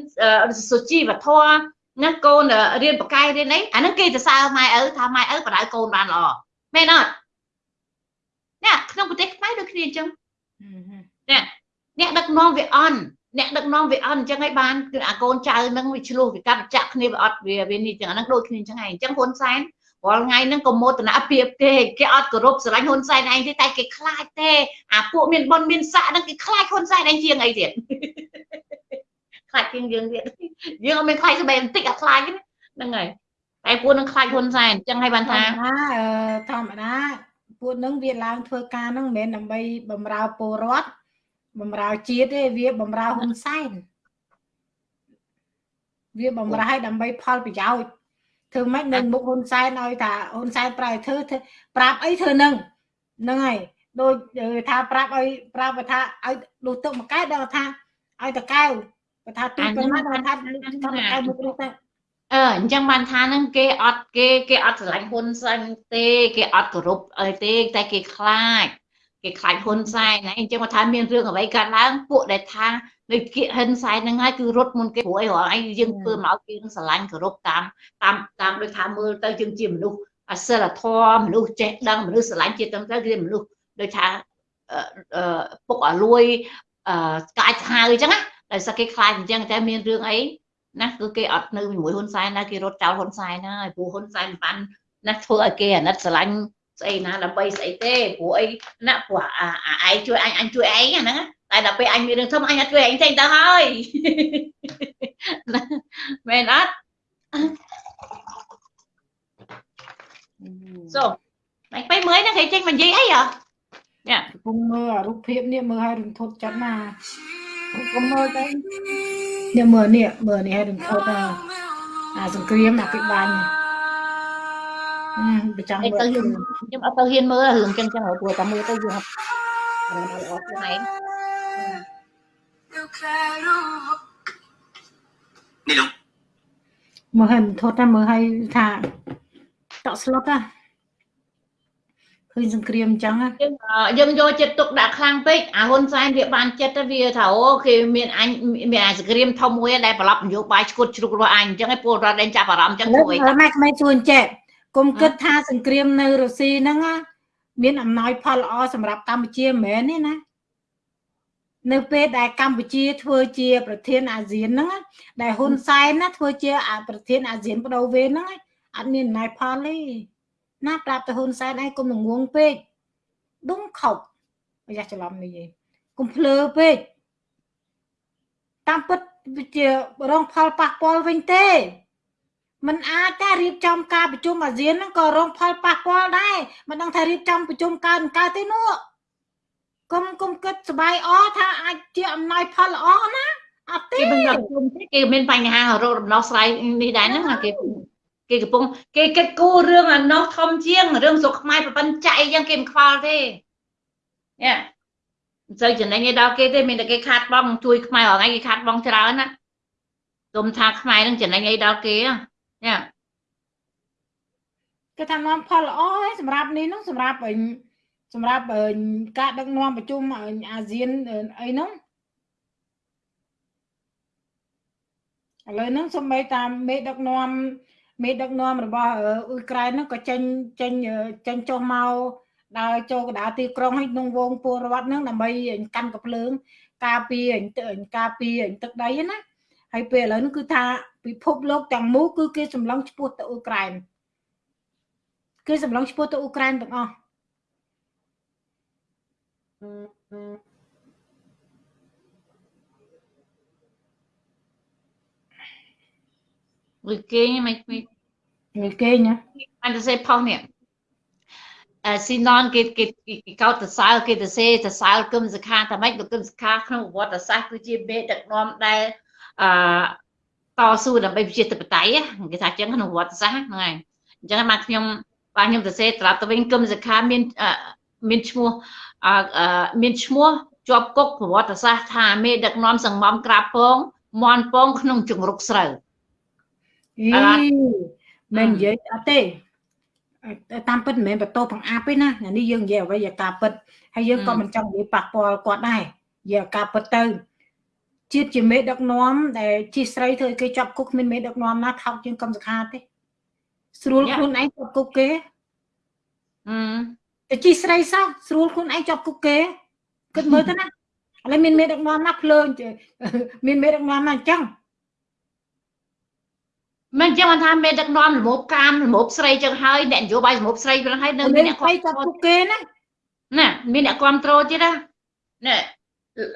សុជីវធម៌ ណាកូនរៀនបកាយរៀនអីអាហ្នឹងគេទៅសើម៉ែឪថាម៉ែឪបដៅកូនបានល្អមែនអត់នេះក្នុងប្រទេសខ្មែរដូចគ្នាអញ្ចឹងនេះអ្នកដឹកនាំវាអន់អ្នកដឹកនាំវាអត់អញ្ចឹងហើយបានគឺអាកូនចៅហ្នឹងវាឆ្លោះវាកាត់ចាក់គ្នាវាអត់វាវានេះចឹងអាហ្នឹងដូចគ្នាអញ្ចឹងហើយអញ្ចឹងហ៊ុនសែនរាល់ថ្ងៃហ្នឹងក៏មោទនភាពទេគេអត់គោរពស្រឡាញ់ហ៊ុនសែនឯងទេតែគេខ្លាចទេអាពួកមានប៉ុនមានស័កហ្នឹងគេខ្លាចហ៊ុនសែនឯងជាងអីទៀត ខ្លាចជាងយើងទៀតយើងអត់មានខ្លាចស្បែកបន្តិចអាខ្លាចហ្នឹងហើយតែពួកនឹងខ្លាចហ៊ុនសែនអញ្ចឹងហើយបានថាធម្មតាពួកនឹងវាឡើងធ្វើការហ្នឹងមិនមែនដើម្បីបំរើពលរដ្ឋបំរើជាតិទេវាបំរើហ៊ុនសែនវាបំរើឲ្យដើម្បីផលប្រយោជន៍ធ្វើម៉េចនៅមុខហ៊ុនសែនឲ្យថាហ៊ុនសែនប្រែធ្វើប្រាប់អីធ្វើនឹងហ្នឹងហើយដូចថាប្រាប់ឲ្យប្រាប់ថាឲ្យលុះទឹកមួយកែដល់ថាឲ្យតកែវ បើថាទូប៉ុណ្ណាដល់ថាលុះទឹកមួយកែវមុខនោះទៅអឺអញ្ចឹងបានថាហ្នឹងគេអត់គេគេអត់ស្រឡាញ់ហ៊ុនសែនទេគេអត់គោរពអីទេតែគេខ្លាចគេខ្លាចហ៊ុនសែនហ្នឹងអញ្ចឹងមកថាមានរឿងអ្វីកើតឡើងពួកដែលថានៅគៀកហ៊ុនសែនហ្នឹងហើយគឺរត់មុនគេព្រោះអីរាល់អីយើងធ្វើមកគេនឹងស្រឡាញ់គោរពតាមតាមតាមដូចថាមើលទៅយើងជាមនុស្សអសិលធម៌មនុស្សចេះដឹងមនុស្សស្រឡាញ់ជាតិទាំងទៅគឺមនុស្សដូចថាពុកឲ្យលួយស្កាយឆាវអញ្ចឹងណា ដោយសារគេខ្លាចអញ្ចឹងតែមានរឿងអីណាគឺគេអត់នៅជាមួយហ៊ុនសែនណាគេរត់ចោលហ៊ុនសែនហើយព្រោះហ៊ុនសែនបានណាធ្វើឲ្យគេអាណិតស្រឡាញ់ស្អីណាដើម្បីស្អីទេព្រោះអីណាព្រោះអាឯងជួយអញអញជួយឯងហ្នឹងតែដល់ពេលអញមានរឿងធំអញអត់ជួយឯងចេញទៅហើយមែនអត់សូតែពេលមើលហ្នឹងគេចេញមកនិយាយអីហ៎ញ៉ាកំពុងមើលអារូបភាពនេះមើលឲ្យរំធត់ចិត្តណា កុំមើលទៅនេះមើលនេះមើលនេះឲ្យរំធត់អាសង្គ្រាមអាពិបាញ់ប្រចាំមើលទៅខ្ញុំអត់ទៅហ៊ានមើលរឿងចឹងចឹងព្រោះតែមើលទៅយើងអត់ល្អខ្លួនឯងនេះលោកមើលឲ្យធត់តែមើលឲ្យថាតក់ស្លុតណា ឃើញសង្គ្រាមអញ្ចឹងយើងយកចិត្តទុកដាក់ខ្លាំងពេកអាហ៊ុនសែនវាបានចិត្តទៅវាថាអូគេមានអញមានអាសង្គ្រាមធំមួយដែលប្រឡប់នយោបាយឈ្គត់ជ្រុករបស់អញអញ្ចឹងឯពលរដ្ឋដែលចាប់អារម្មណ៍អញ្ចឹងជួយម៉ែក្មេងជួយចេះគុំគិតថាសង្គ្រាមនៅរុស្ស៊ីហ្នឹងមានអំណោយផលល្អសម្រាប់កម្ពុជាមិនមែនទេណានៅពេលដែលកម្ពុជាធ្វើជាប្រធានអាស៊ានហ្នឹងដែលហ៊ុនសែនណាធ្វើជាប្រធានអាស៊ានបដូវវេនហ្នឹងអត់មានអំណោយផលទេ ណាប្រាប់ទៅហ៊ុនសែនឯងគុំងងពេកដុំខុបប្រយ័ត្នច្រឡំនេះឯងគុំភ្លើពេកតាមពិតវាជារងផលប៉ះពាល់វិញទេมันអាចតែរៀបចំការប្រជុំអាស៊ានហ្នឹងក៏រងផលប៉ះពាល់ដែរមិនដឹងថារៀបចំប្រជុំកើតកើតទេនោះគុំគុំគិតសบายអថាអាចជាអំណោយផលល្អណាអត់ទេគេមិនប្រជុំទេគេមានបញ្ហារោគដំណោះស្រាយនេះដែរហ្នឹងគេ គេកំពុងគេគិតគូររឿងអានោះធំជាងរឿងស្រុកខ្មែរប្រពន្ធចៃអញ្ចឹងគេមិនខ្វល់ទេយ៉ាមិនសូវចំណេញឯដល់គេទេមានតែគេខាត់បងជួយខ្មែររងឯងគេខាត់បងច្រើនណាទុំថាខ្មែរនឹងចំណេញអីដល់គេយ៉ាគេថានាំផលល្អហើយសម្រាប់នេះនោះសម្រាប់សម្រាប់ការដឹកនាំប្រជុំអាស៊ានអីហ្នឹងឥឡូវហ្នឹងសូម្បីតាមមេដឹកនាំ មេដឹកនាំរបស់អ៊ុយក្រែនហ្នឹងក៏ចេញចេញចេញចុះមកដើរចូលកណ្ដាលទីក្រុងឲ្យក្នុងវងពលរដ្ឋហ្នឹងដើម្បីកាន់កភ្លើង ការពារការពារទឹកដីណាហើយពេលឥឡូវនេះគឺថាពិភពលោកទាំងមូលគឺគេសម្លឹងឈ្មោះទៅអ៊ុយក្រែនគេសម្លឹងឈ្មោះទៅអ៊ុយក្រែនទាំងអស់ មួយគេងមិនមិន người kê nha អញទៅសេផុសនេះអឺស៊ីណនគេគេគេកោតទៅសើគេទៅសេទៅសើគឹមសខាតែម៉េចលោកគឹមសខាក្នុងប្រវត្តិសាស្ត្រគឺជាមេដឹកនាំដែលអឺតស៊ូដើម្បីប្រជាធិបតេយ្យគេថាអញ្ចឹងក្នុងប្រវត្តិសាស្ត្រហ្នឹងហើយអញ្ចឹងបានខ្ញុំបាទខ្ញុំទៅសេត្រាប់ទៅវិញគឹមសខាមានមានឈ្មោះអឺមានឈ្មោះជាប់គុកប្រវត្តិសាស្ត្រថាមេដឹកនាំសង្មំក្រាបពងមន់ពងក្នុងជង្រុកស្រូវ Ý, À. mình Ừ. vậy à tê tam pít mình bật tô bằng áp ấy nè nhà đi dương về bây giờ cà pít hay dương Ừ. con mình trong bị bạc bò quạt này giờ cà pít tư chiết chỉ mấy đợt nóm để chi sấy thôi cái chọc cúc mình mấy đợt nóm nó thọc trên cầm giặc hạt ấy srul Dạ. khuôn anh chọc cúc kế អឺតែជីស្រីសោះស្រួលខ្លួនឯងចាប់គុកគេគិតមើលទៅណាឥឡូវមានមេដឹកនាំណាភ្លើងចេះមានមេដឹកនាំណាអញ្ចឹង មិនចឹងមិនថាមេដឹកនាំលមោបកាមលមោបស្រីចឹងហើយអ្នកនយោបាយលមោបស្រីហ្នឹងហើយនៅនៅមានមានអ្នកស្រីគ្រប់គ្រចាប់ងគុកគេណាណាមានអ្នកគ្រប់គ្រងទៀតណាណែ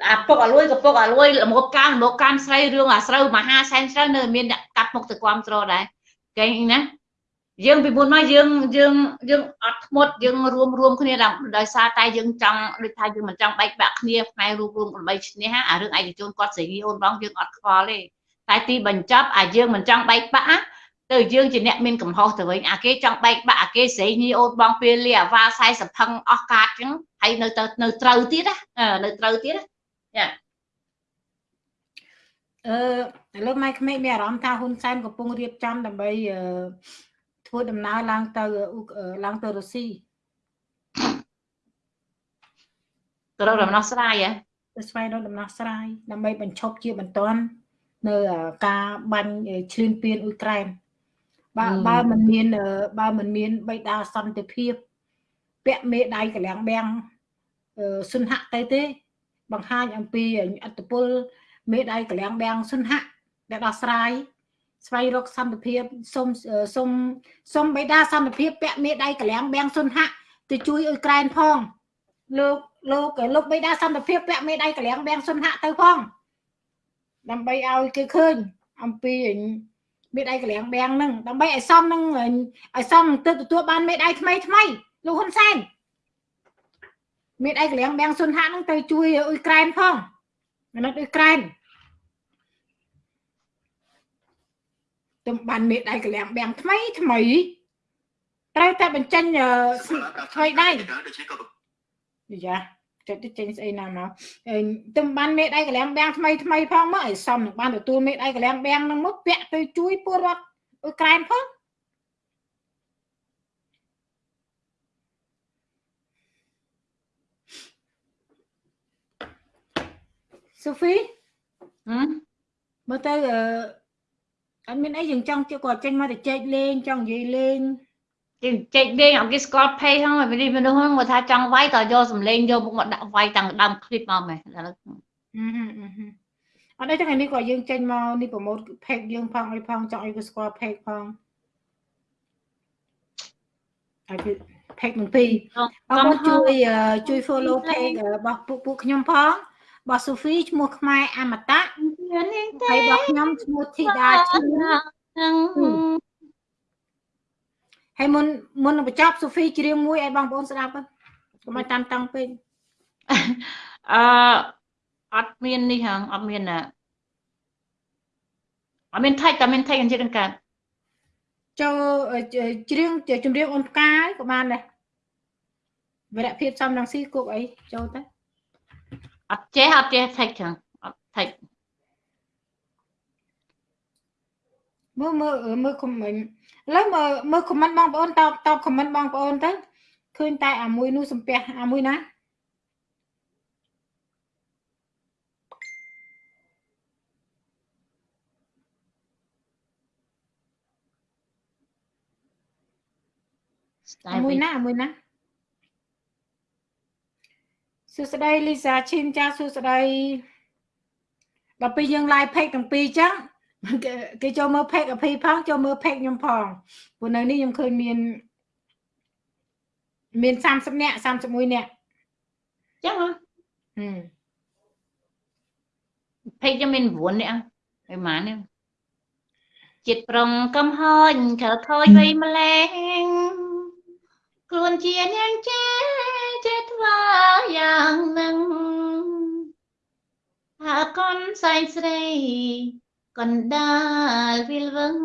អាពុកអាលួយក៏ពុកអាលួយលមោបកាមលមោបកាមស្រីរឿងអាស្រូវមហាសែនស្រូវនៅមានអ្នកកាត់មុខទៅគ្រប់គ្រងដែរគេណាយើងពីមុនមកយើងយើងយើងអត់ធ្មត់យើងរួមរួមគ្នាដល់ដោយសារតែយើងចង់ដូចថាយើងមិនចង់បែកបាក់គ្នាផ្នែករួមរួមដើម្បីឈ្នះអារឿងឯកជនគាត់ស្រីងីអូនបងយើងអត់ខ្វល់ទេ តែទីបញ្ចប់អាយើងមិនចង់បែកបាក់ណាទៅយើងជាអ្នកមានកំហុសទៅវិញអាគេចង់បែកបាក់អាគេស្រីញីអូនបងពេលលាអាវ៉ា40ផឹងអស់កាតអញ្ចឹងហើយនៅទៅនៅត្រូវទៀតណាអឺនៅត្រូវទៀតណាអឺឥឡូវម៉ែក្មេកមានអារម្មណ៍ថាហ៊ុនសែនកំពុងរៀបចំដើម្បីអឺធ្វើដំណើរឡើងទៅអ៊ុកអឺឡើងទៅរុស្ស៊ីទៅរកដំណោះស្រាយហ៎ទៅស្វែងរកដំណោះស្រាយដើម្បីបញ្ឈប់ជាបន្ទាន់ នៅអឺការបាញ់អឺឈ្លានពានអ៊ុយក្រែនបើបើមិនមានអឺបើមិនមានបៃតាសន្តិភាព ពាក់មេដៃកលាំងបាំងអឺសុនហៈទៅទេ បង្ហាញអំពីអត្តពលមេដៃកលាំងបាំងសុនហៈដែលដោះស្រាយស្វែងរកសន្តិភាពសុំអឺសុំសុំបៃតាសន្តិភាពពាក់មេដៃកលាំងបាំងសុនហៈទៅជួយអ៊ុយក្រែនផងលោកលោកលោកបិតាសន្តិភាពពាក់មេដៃកលាំងបាំងសុនហៈទៅផង ដើម្បីឲ្យគេឃើញអំពីមេដៃកលាំងបាំងហ្នឹងដើម្បីឲ្យសមនឹងឲ្យសមនឹងទៅទទួលបានមេដៃថ្មីថ្មីលោកហ៊ុនសែនមេដៃកលាំងបាំងសុនហៈហ្នឹងទៅជួយអ៊ុយក្រែនផងអាណិតអ៊ុយក្រែនទំបានមេដៃកលាំងបាំងថ្មីថ្មីត្រូវតែបញ្ចេញអឺថ្មីដែរយ៉ាចិត្ត ទៅចេញស្អីណាមកអឺទំបានមេដៃកលាំងបាំងថ្មីថ្មីផងមកឲ្យសមនឹងបានទទួលមេដៃកលាំងបាំងនឹងមកពាក់ទៅជួយពលរដ្ឋអ៊ុយក្រែនផងសូហ្វីហឹមមើលទៅអឺអត់មានអីយើងចង់ជិះគាត់ចេញមកទៅចែកលេងចង់និយាយលេង គេចេកលេងអត់គេស្គាល់ page ហ្នឹងមនុស្សមនុស្សហ្នឹងគាត់ថាចង់វាយតយកសំលេងយកមកដាក់វាយតាំងដើម clip មកមែនឥឡូវអត់ទេថ្ងៃនេះក៏យើងចេញមកនេះប្រម៉ូទ page យើងផងអីផងចង់ឲ្យគេស្គាល់ page ផងអាចផេកនឹងពីអរគុណជួយជួយ follow page របស់ពួកពួកខ្ញុំផងរបស់ Sophie ឈ្មោះខ្មែរអមតៈហើយរបស់ខ្ញុំឈ្មោះធីតាឈ្មោះ ហើយមុនមុននឹងបញ្ចប់ Sophie ច្រៀងមួយឲ្យបងប្អូនស្ដាប់ទៅកុំឲ្យតាមតឹងពេកអឺអត់មាននេះហងអត់មានណាអត់មានថៃតែមានថៃអញ្ចឹងកើតចូលអឺច្រៀងចម្រៀងអូនផ្កាយក៏បានដែរវរៈភាពសំរងស៊ីគប់អីចូលទៅអត់ចេះអត់ចេះថៃចឹងអត់ថៃ មើលមើលអឺមើលខមមិនឥឡូវមើលមើលខមមិនបងប្អូនតបតបខមមិនបងប្អូនទៅឃើញតែអាមួយនោះសំពះអាមួយណាស្ដាយអាមួយវិញណាអាមួយណាសួស្តីលីសាឈីនចាសួស្តីដល់ពេលយើង live page ទាំងពីរចឹង គេគេចូលមើល page អភីផងចូលមើល page ខ្ញុំផងព្រោះនៅនេះខ្ញុំឃើញមានមាន30នាក់31នាក់ចឹងហ៎ហឹមភេកខ្ញុំមាន9នាក់ហើយម៉ាននេះចិត្តប្រុងកំហោចខើខូចវ័យម្លេងខ្លួនជានាងចេចេះធ្វើយ៉ាងនឹងហើកូនសែងស្រី កណ្ដាលវិលវឹង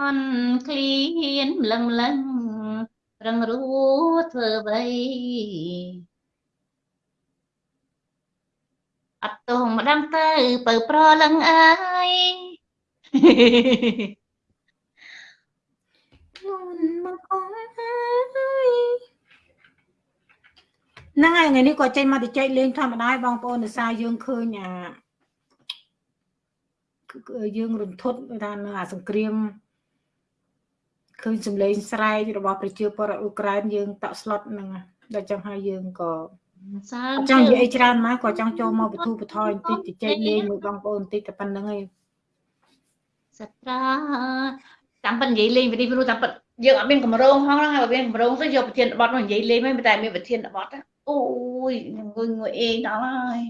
អនឃ្លៀនម្លឹងម្លឹងរឹងរួធ្វើអ្វីអត់ទងម្ដងទៅបើប្រលឹងអើយខ្លួនមកអងហើយហ្នឹងហើយថ្ងៃនេះក៏ចេញមកទៅចែកលេងធម្មតាឲ្យបងប្អូនដោយសារយើងឃើញអាគឺគឺ យើងរន្ធត់ថានៅអាសង្គ្រាមឃើញសម្លេងស្រែករបស់ប្រជាពលរដ្ឋអ៊ុក្រែនយើងតក់ស្លុតហ្នឹងដល់ចឹងហើយយើងក៏សើអត់ចង់និយាយអីច្រើនមកក៏ចង់ចូលមកបទូបថយបន្តិចទៅចែកលេងមួយបងប្អូនបន្តិចតែប៉ុណ្្នឹងឯងសត្រាតាមពិតនិយាយលេងវិនិច្ឆ័យតាមពិតយើងអត់មានកម្រងហងហ្នឹងហើយបើមានកម្រងទៅយកប្រធានបទមកនិយាយលេងមិនតែមានប្រធានបទណាអូយងុយងុយអេងដល់ហើយ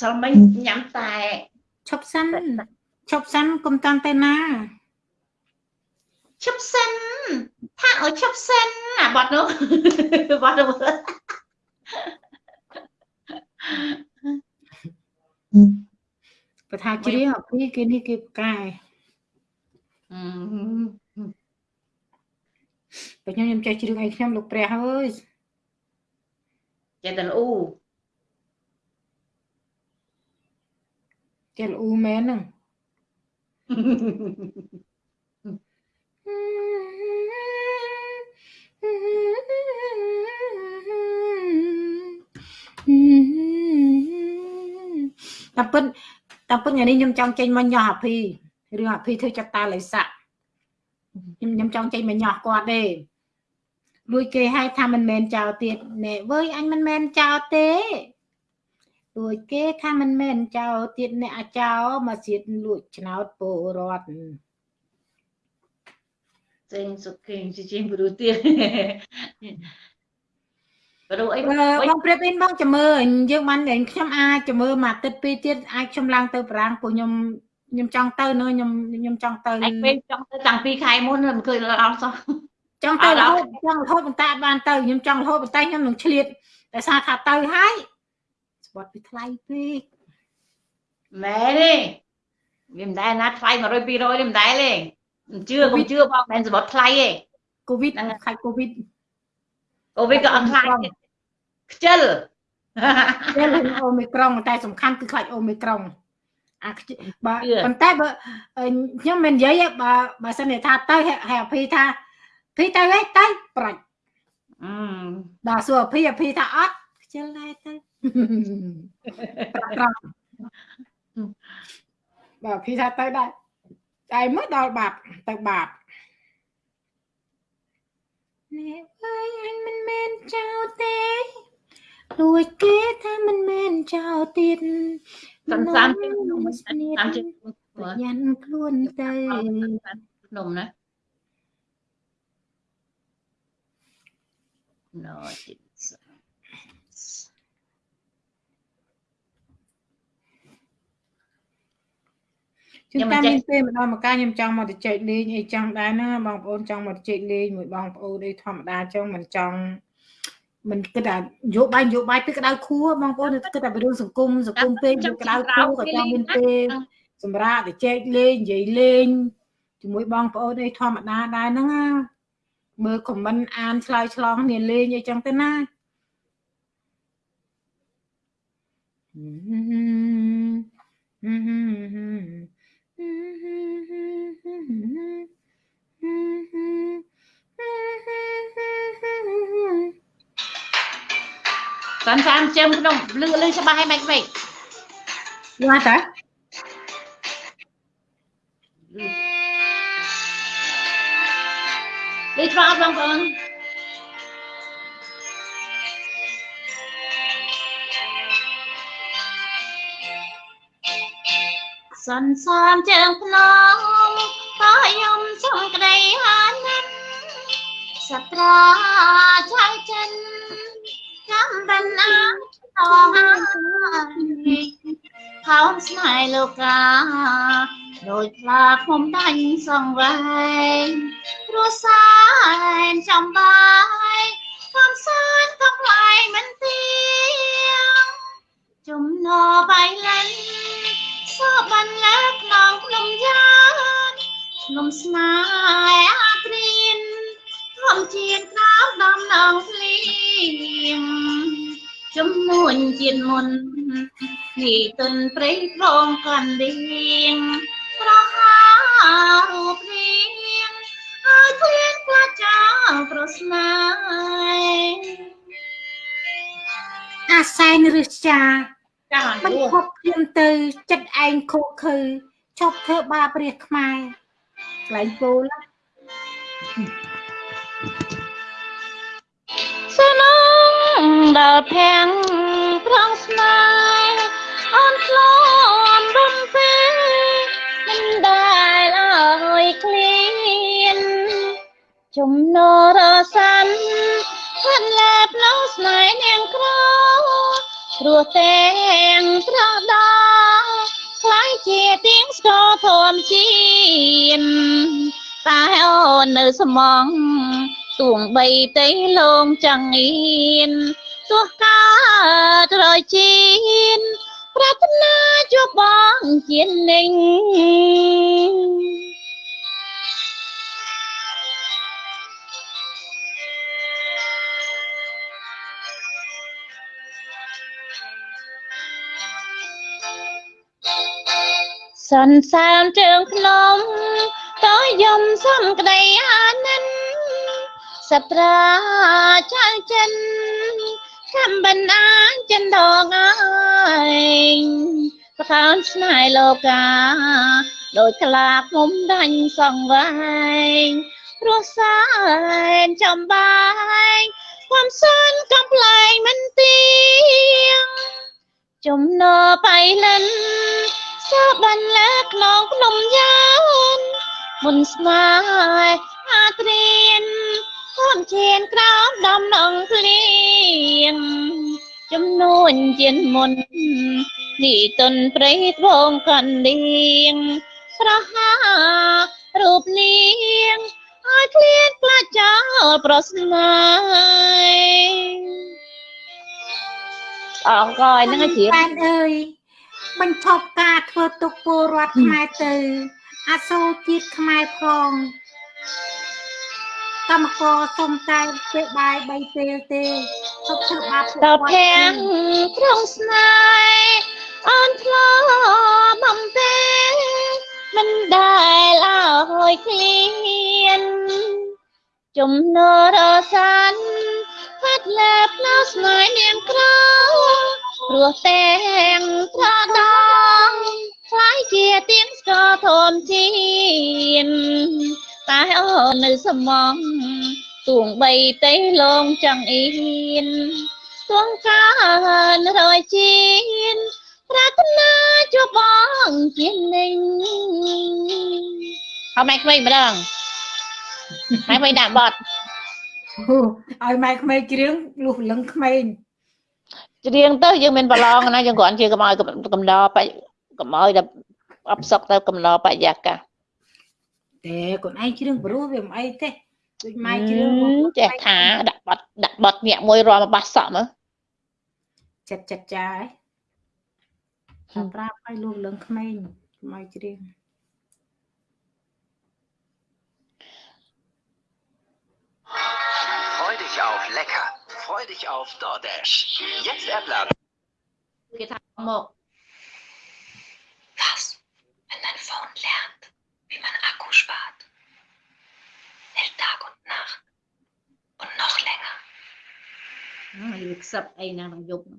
សល់មិញញ៉ាំតែ ឈប់សិនឈប់សិនកុំតាំងទៅណាឈប់សិនថាឲ្យឈប់សិនអាបទនោះបទនោះបើថាជ្រៀងអភីគេនេះគេផ្កាយអឺបើខ្ញុំខ្ញុំចេះជ្រៀងអីខ្ញុំលោកព្រះអើយចេះតែល្អូចេះលូមែនហ្នឹងតែពិតតែពិតថ្ងៃនេះខ្ញុំចង់ចេញមកញោះអភីរឿងអភីធ្វើចាប់តាលិស័កខ្ញុំខ្ញុំចង់ចេញមកញោះគាត់ទេលួចគេឲ្យថាមិនមែនចោលទៀតណែវើយអញមិនមែនចោលទេ លួចគេថាមិនមែនចោលទៀតអ្នកអាចោលមកសៀតលួចឆ្នោតពលរដ្ឋចេញសុខេងជាជាងព្រោះទៀតព្រោះអីអឺបងប្រៀបអ៊ីនបងចាំមើលយើងបានតែខ្ញុំអាចចាំមើលមួយអាទិត្យពីរទៀតអាចខ្ញុំឡើងទៅប្រាំងពួកខ្ញុំខ្ញុំចង់ទៅនោះខ្ញុំខ្ញុំចង់ទៅឯងពេលចង់ទៅតាំងពីខែមុនមិនឃើញដល់សោះចង់ទៅអត់រដល់ហូតចង់រហូតប៉ុន្តែអត់បានទៅខ្ញុំចង់រហូតប៉ុន្តែខ្ញុំនឹងឆ្លៀតតែសារថាទៅហើយ ស្បត់ពីថ្លៃពេកមែនទេវាមិនដែលណាថ្លៃ100 200ទេមិនដែលទេមិនជឿកុំជឿបងមិនសម្បត្តិថ្លៃទេកូវីដហ្នឹងហើយខាច់កូវីដកូវីដក៏អត់ថ្លៃទេខ្ជិលពេលអូមីក្រុងតែសំខាន់គឺខ្លាចអូមីក្រុងអាខ្ជិបើជឿប៉ុន្តែបើអឺខ្ញុំមិននិយាយទេបើបើសិនជាថាទៅហើយហើយអភីថាភីទៅហេទៅប្រាច់អឺដល់សួរអភីអភីថាអត់ខ្ជិលដែរទៅ ប្រាក់ត្រង់បើអភីថាទៅដែរតែមើលដល់បាត់ទៅបាត់នេះអើយអញមិនមែនចោលទេលួចគេថាមិនមែនចោលទៀតសាន់សាន់ជិះនំខ្ញុំស្នៀតតាមជិះប្រយ័ត្នខ្លួនទៅភ្នំណាណូជីស ជួនខ្ញុំតាមមិនចេះមានពេលម្ដងមកកាខ្ញុំចង់មកទៅចែកលេងអីចឹងដែរណាបងប្អូនចង់មកទៅចែកលេងមួយបងប្អូនអីធម្មតាចឹងមិនចង់មិនគិតថាយោបាយយោបាយពេលក្តៅខួរបងប្អូនគិតថារឿងសង្គមសង្គមពេកយកក្តៅខួរក៏ចង់មានពេលសម្រាប់ទៅចែកលេងនិយាយលេងជាមួយបងប្អូនអីធម្មតាដែរហ្នឹងណាមើលខមមិនអានឆ្លើយឆ្លងគ្នាលេងអីចឹងទៅណា សាន់សាន់ចឹងភ្នំលឺលឺច្បាស់ហើយមិនខ្មិចយល់តាលឺច្បាស់អត់បងប្អូន សន្សំជើងភ្នំក៏ខ្ញុំសុំក្តីអាណិតសត្រាឆៅចិនចាំបានណាតហើយខោស្នេហ៍លោកាដោយខ្លាខ្ញុំដាញ់សងវែងព្រោះសែនចំបាយកំសានកំឡៃមិនទៀងចំណបៃលិន សបានលើក្នុងក្នុងយ៉ាងខ្ញុំស្នេហ៍អាត្រៀនធំជាក្តៅដំណងភ្លៀងចំនួនជាតិមុនពីទុនព្រៃប្រងកាន់ដៀងប្រហារូបរាងហើយឃ្លានក្លាចោលប្រស្នាអាសែនរឹសចា ចាមិនយូខប់ខ្ញុំទៅចិត្តឯងខូខើឈប់ធ្វើបាបព្រះខ្មែរខ្លែងពោលសនងដល់ភាំងប្រងស្នេហ៍អូនឆ្លងបំពេមិនដែលអើយឃ្លានចំណរសាន់ហាត់លែផ្លូវស្នេហ៍នាងក្រ ព្រោះទាំងត្រដោខ្លាយជាទៀងស្គរធំជាតិតែអូននៅស្មងទួងបីទេលងចង្អៀនទោះកើតរយជីនប្រាថ្នាជួបបងជានិញ សន្សានជើងភ្នំតើយំសំក្តីអានិនសត្រាចៅចិនកំបណ្ដាចិនដងអើយប្រខានស្នេហ៍លោកាដោយខ្លាឃុំដាញ់សងវែងព្រោះសែនចំបាយความសានកំប្លែងមិនទៀង ចំណបៃលិន សើបានលើក្នុងភ្នំយ៉ាងមុនស្នេហ៍អាត្រៀនធំជៀនក្រោមដំណងភ្លៀងចំនួនជាមុននេះទុនព្រៃត្បូងកណ្ដៀងស្រហារូបនាងឲ្យឃ្លាតផ្លាចោលប្រស្នាអងកយហ្នឹងជាបែនអើយ បញ្ឈប់ការធ្វើទុកពលរដ្ឋខ្មែរទៅ អាសូរជាតិខ្មែរផងកម្មករសុំតែពេលបាយ3ពេលទេទុកធ្វើបាបពួកតើគាត់ភាំងត្រង់ស្នេហ៍អូនធ្លាប់បំពេមិនដែលអើយឃ្លានចំណរសាន ផាត់លែផ្លោស្នេហ៍នាងក្រៅព្រោះទាំងត្រដងខ្លាយជាទៀងស្គរធំជានតែអូននៅស្មងទួងបីទេលងចង្អៀនទួងកានរយជីនប្រាថ្នាជួបបងជានិញហើយម៉ែក្មេងម្ដងម៉ែក្មេងដាក់បត់ហូ ឲ្យម៉ែក្មេងច្រៀងលុះលឹងក្មេងច្រៀងទៅយើងមានប្រឡងណាយើងគ្រាន់ជាកំឲ្យកំដរបកំឲ្យដល់អបសុកទៅកំដរបរិយាកាសតែខ្លួនឯងច្រៀងព្រោះវាមិនអីទេដូចម៉ែច្រៀងហឹមចេះថាដាក់បត់ដាក់បត់ញាក់មួយរាល់មកបាសសក់មើលចិត្តចិត្តចាយតែប្រាប់ឲ្យលុះលឹងក្មេងកុំឲ្យច្រៀង Freu dich auf lecker. Freu dich auf DoorDash. Jetzt erblasen. Was, wenn dein Phone lernt, wie man Akku spart? Hält Tag und Nacht. Und noch länger. Nagsap ay nang joke.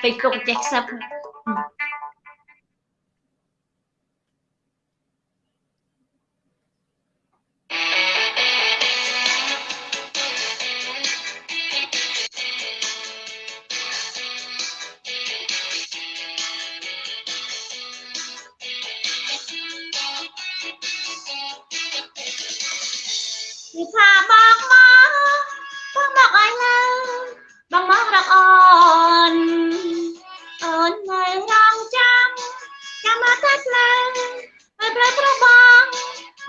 Facebook, Jacksap. គេថាបងមកបងមកអីឡើយបងមករកអូនអូននៅរងចាំចាំមកតែផ្លែហើយផ្លែប្រុសបង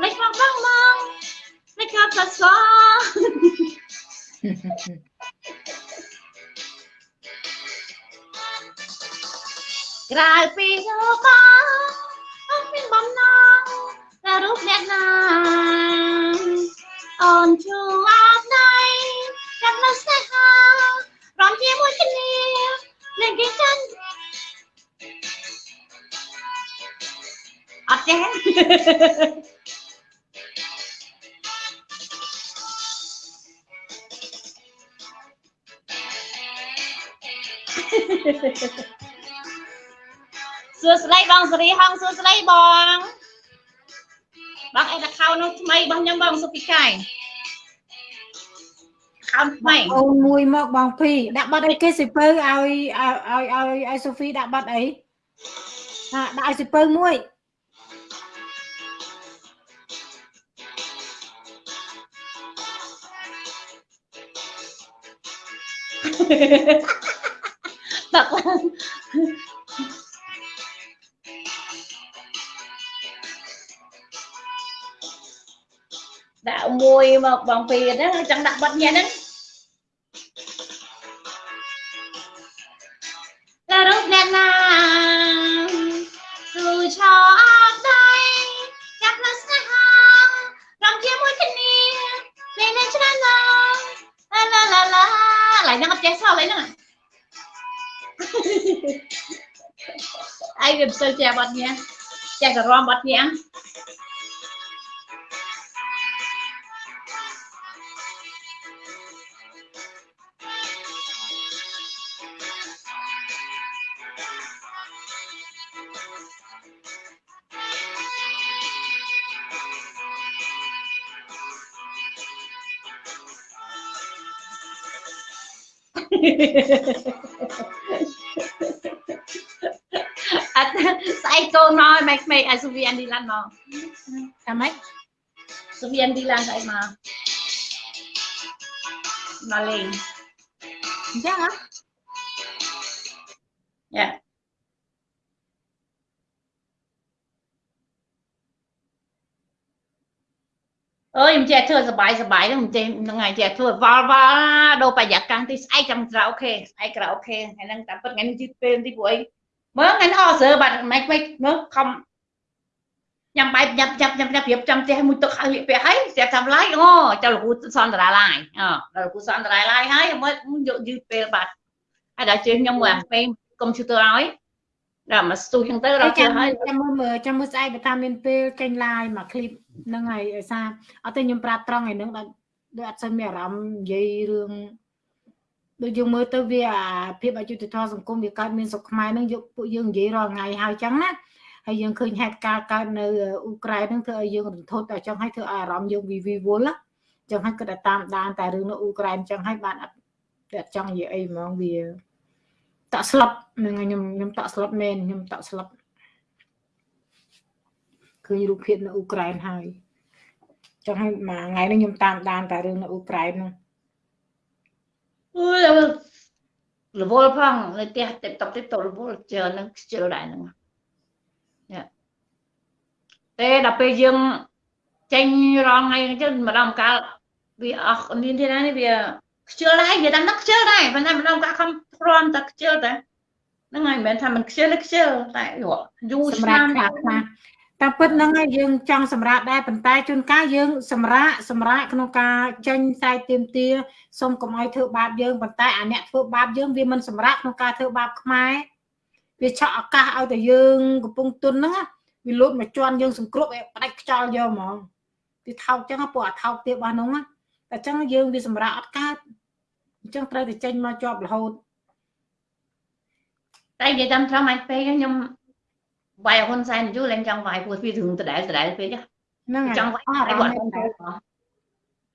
លេចមកបងមកលេចមកស្គាល់ក្រៅពីរូបបងអត់មានបំណងតែរូបអ្នកណា អូនជួអាប់ដៃចាំនៅស្នេហារំជាមួយគ្នាលេងគេចាញ់អត់ចេះសួស្តីបងសេរីហងសួស្តីបង បងអេតខោនោះថ្មីរបស់ខ្ញុំបងសុភីកាយខោថ្មីអូនមួយមកបងភីដាក់បាត់អីគេសិពៅឲ្យឲ្យឲ្យឲ្យឲ្យសូហ្វីដាក់បាត់អីហាដាក់ឲ្យសិពៅមួយដា មួយមកបងពីហ្នឹងចង់ដាក់បាត់ញ៉ាហ្នឹងតែរូបអ្នកណាស៊ូឆោអត់ដៃចាប់នៅស្នេហារំជាមួយគ្នាលេងនៅច្រើនណាស់ឡាឡាឡាឡាឡើងហ្នឹងអត់ចេះសោះឡើយហ្នឹង ai វាមិនសូវចេះបាត់ញ៉ាចេះតែរំបាត់ញ៉ា អត់ស្អែកកូនមកឲ្យម៉េចម៉េចឲ្យសុវីអានឌីឡានមកថាម៉េចសុវីអានឌីឡានស្អែកមកមកលេងអញ្ចឹងហ៎យ៉ា អើយមិនចេះធ្វើសបាយសបាយហ្នឹងមិនចេះហ្នឹងហើយចេះធ្វើវល់វល់ដូរបរិយាកាសទីស្អែកចាំក្រៅអូខេស្អែកក្រៅអូខេថ្ងៃហ្នឹងតាមពិតថ្ងៃនេះជិះពេលទីព្រោះអីមើលថ្ងៃនេះអស់ស្រើបាត់មិនមិនមើលខំញ៉ាំបាយញ៉ាំញ៉ាំញ៉ាំញ៉ាំប្រៀបចាំផ្ទះមួយទឹកហើយលាកពាក់ហើយស្រាប់តាមឡាយអូចាំលោកគ្រូសន្តារាឡាយអូដល់លោកគ្រូសន្តារាឡាយហើយមើលយកយឺតពេលបាត់ហើយដល់ជើងខ្ញុំមើលអាពេលកុំព្យូទ័រឲ្យ ដល់មកស្ទូចហ្នឹងទៅដល់ជើចាំងហើយចាំមើលមើលចាំមើលស្អែកបើតាមមានពេលចេញ live មក clip ហ្នឹងហើយឲ្យសារអត់ទេខ្ញុំប្រាប់ត្រង់ឯហ្នឹងដល់ដូចអត់សូវមានអារម្មណ៍និយាយរឿងដូចយើងមើលទៅវាអាភាពអយុត្តិធម៌សង្គមវាកើតមានស្រុកខ្មែរហ្នឹងយកពួកយើងនិយាយរាល់ថ្ងៃហើយចឹងណាហើយយើងឃើញហេតុការណ៍កើតនៅអ៊ុក្រែនហ្នឹងធ្វើឲ្យយើងរន្ធត់តែចឹងហើយធ្វើឲ្យអារម្មណ៍យើងវិវិវល់ណាចឹងហើយគាត់តែតាមដានតែរឿងនៅអ៊ុក្រែនចឹងហើយបានអត់អត់ចង់និយាយអីហ្មងវា តក់ស្លុតហ្នឹងហើយខ្ញុំខ្ញុំតក់ស្លុតមែនខ្ញុំតក់ស្លុតឃើញរូបភាពនៅអ៊ុក្រែនហើយចង់ឲ្យមួយថ្ងៃនេះខ្ញុំតាមដានតែរឿងនៅអ៊ុក្រែនហ្នឹងអើយរវល់ផងនៅផ្ទះតិបតបតិបតរវល់ជើនឹងខ្ជិលដែរហ្នឹងយ៉ាតែដល់ពេលយើងចេញរងថ្ងៃអញ្ចឹងម្ដងម្កាលវាអស់មានទីណានេះវា ខ្ជិលដែរវាតាមហ្នឹងខ្ជិលដែរប៉ុន្តែម្ដងម្កាលខំព្រមតែខ្ជិលតែហ្នឹងហើយមិនមែនថាមិនខ្ជិលទេខ្ជិលតែយូរយូរសម្ឆ្នាំរាប់ខ្លះខ្លះតាមពិតហ្នឹងហើយយើងចង់សម្រាប់ដែរប៉ុន្តែជួនកាលយើងសម្រាប់សម្រាប់ក្នុងការចេញខ្សែទៀមទាសូមកុំឲ្យធ្វើបាបយើងប៉ុន្តែអាអ្នកធ្វើបាបយើងវាមិនសម្រាប់ក្នុងការធ្វើបាបខ្មែរវាឆក់ឱកាសឲ្យតែយើងកំពុងទុនហ្នឹងណាវាលោតមកជន់យើងសង្គ្រោះឲ្យផ្ដាច់ខ្យល់យកហ្មងវាថោកចឹងពួកអាថោកទៀតរបស់ហ្នឹងណាតែចឹងយើងវាសម្រាប់អត់កើត អញ្ចឹងត្រូវតែចេញមកជាប់រហូតតែនិយាយតាមត្រង់មិនពេកខ្ញុំវាយហ៊ុនសែនយូរឡើងចង់វាយព្រោះវារឿងដដែលដដែលពេកហ្នឹងហើយចង់វាយអស់អារគាត់ម្មណ៍មែនតើ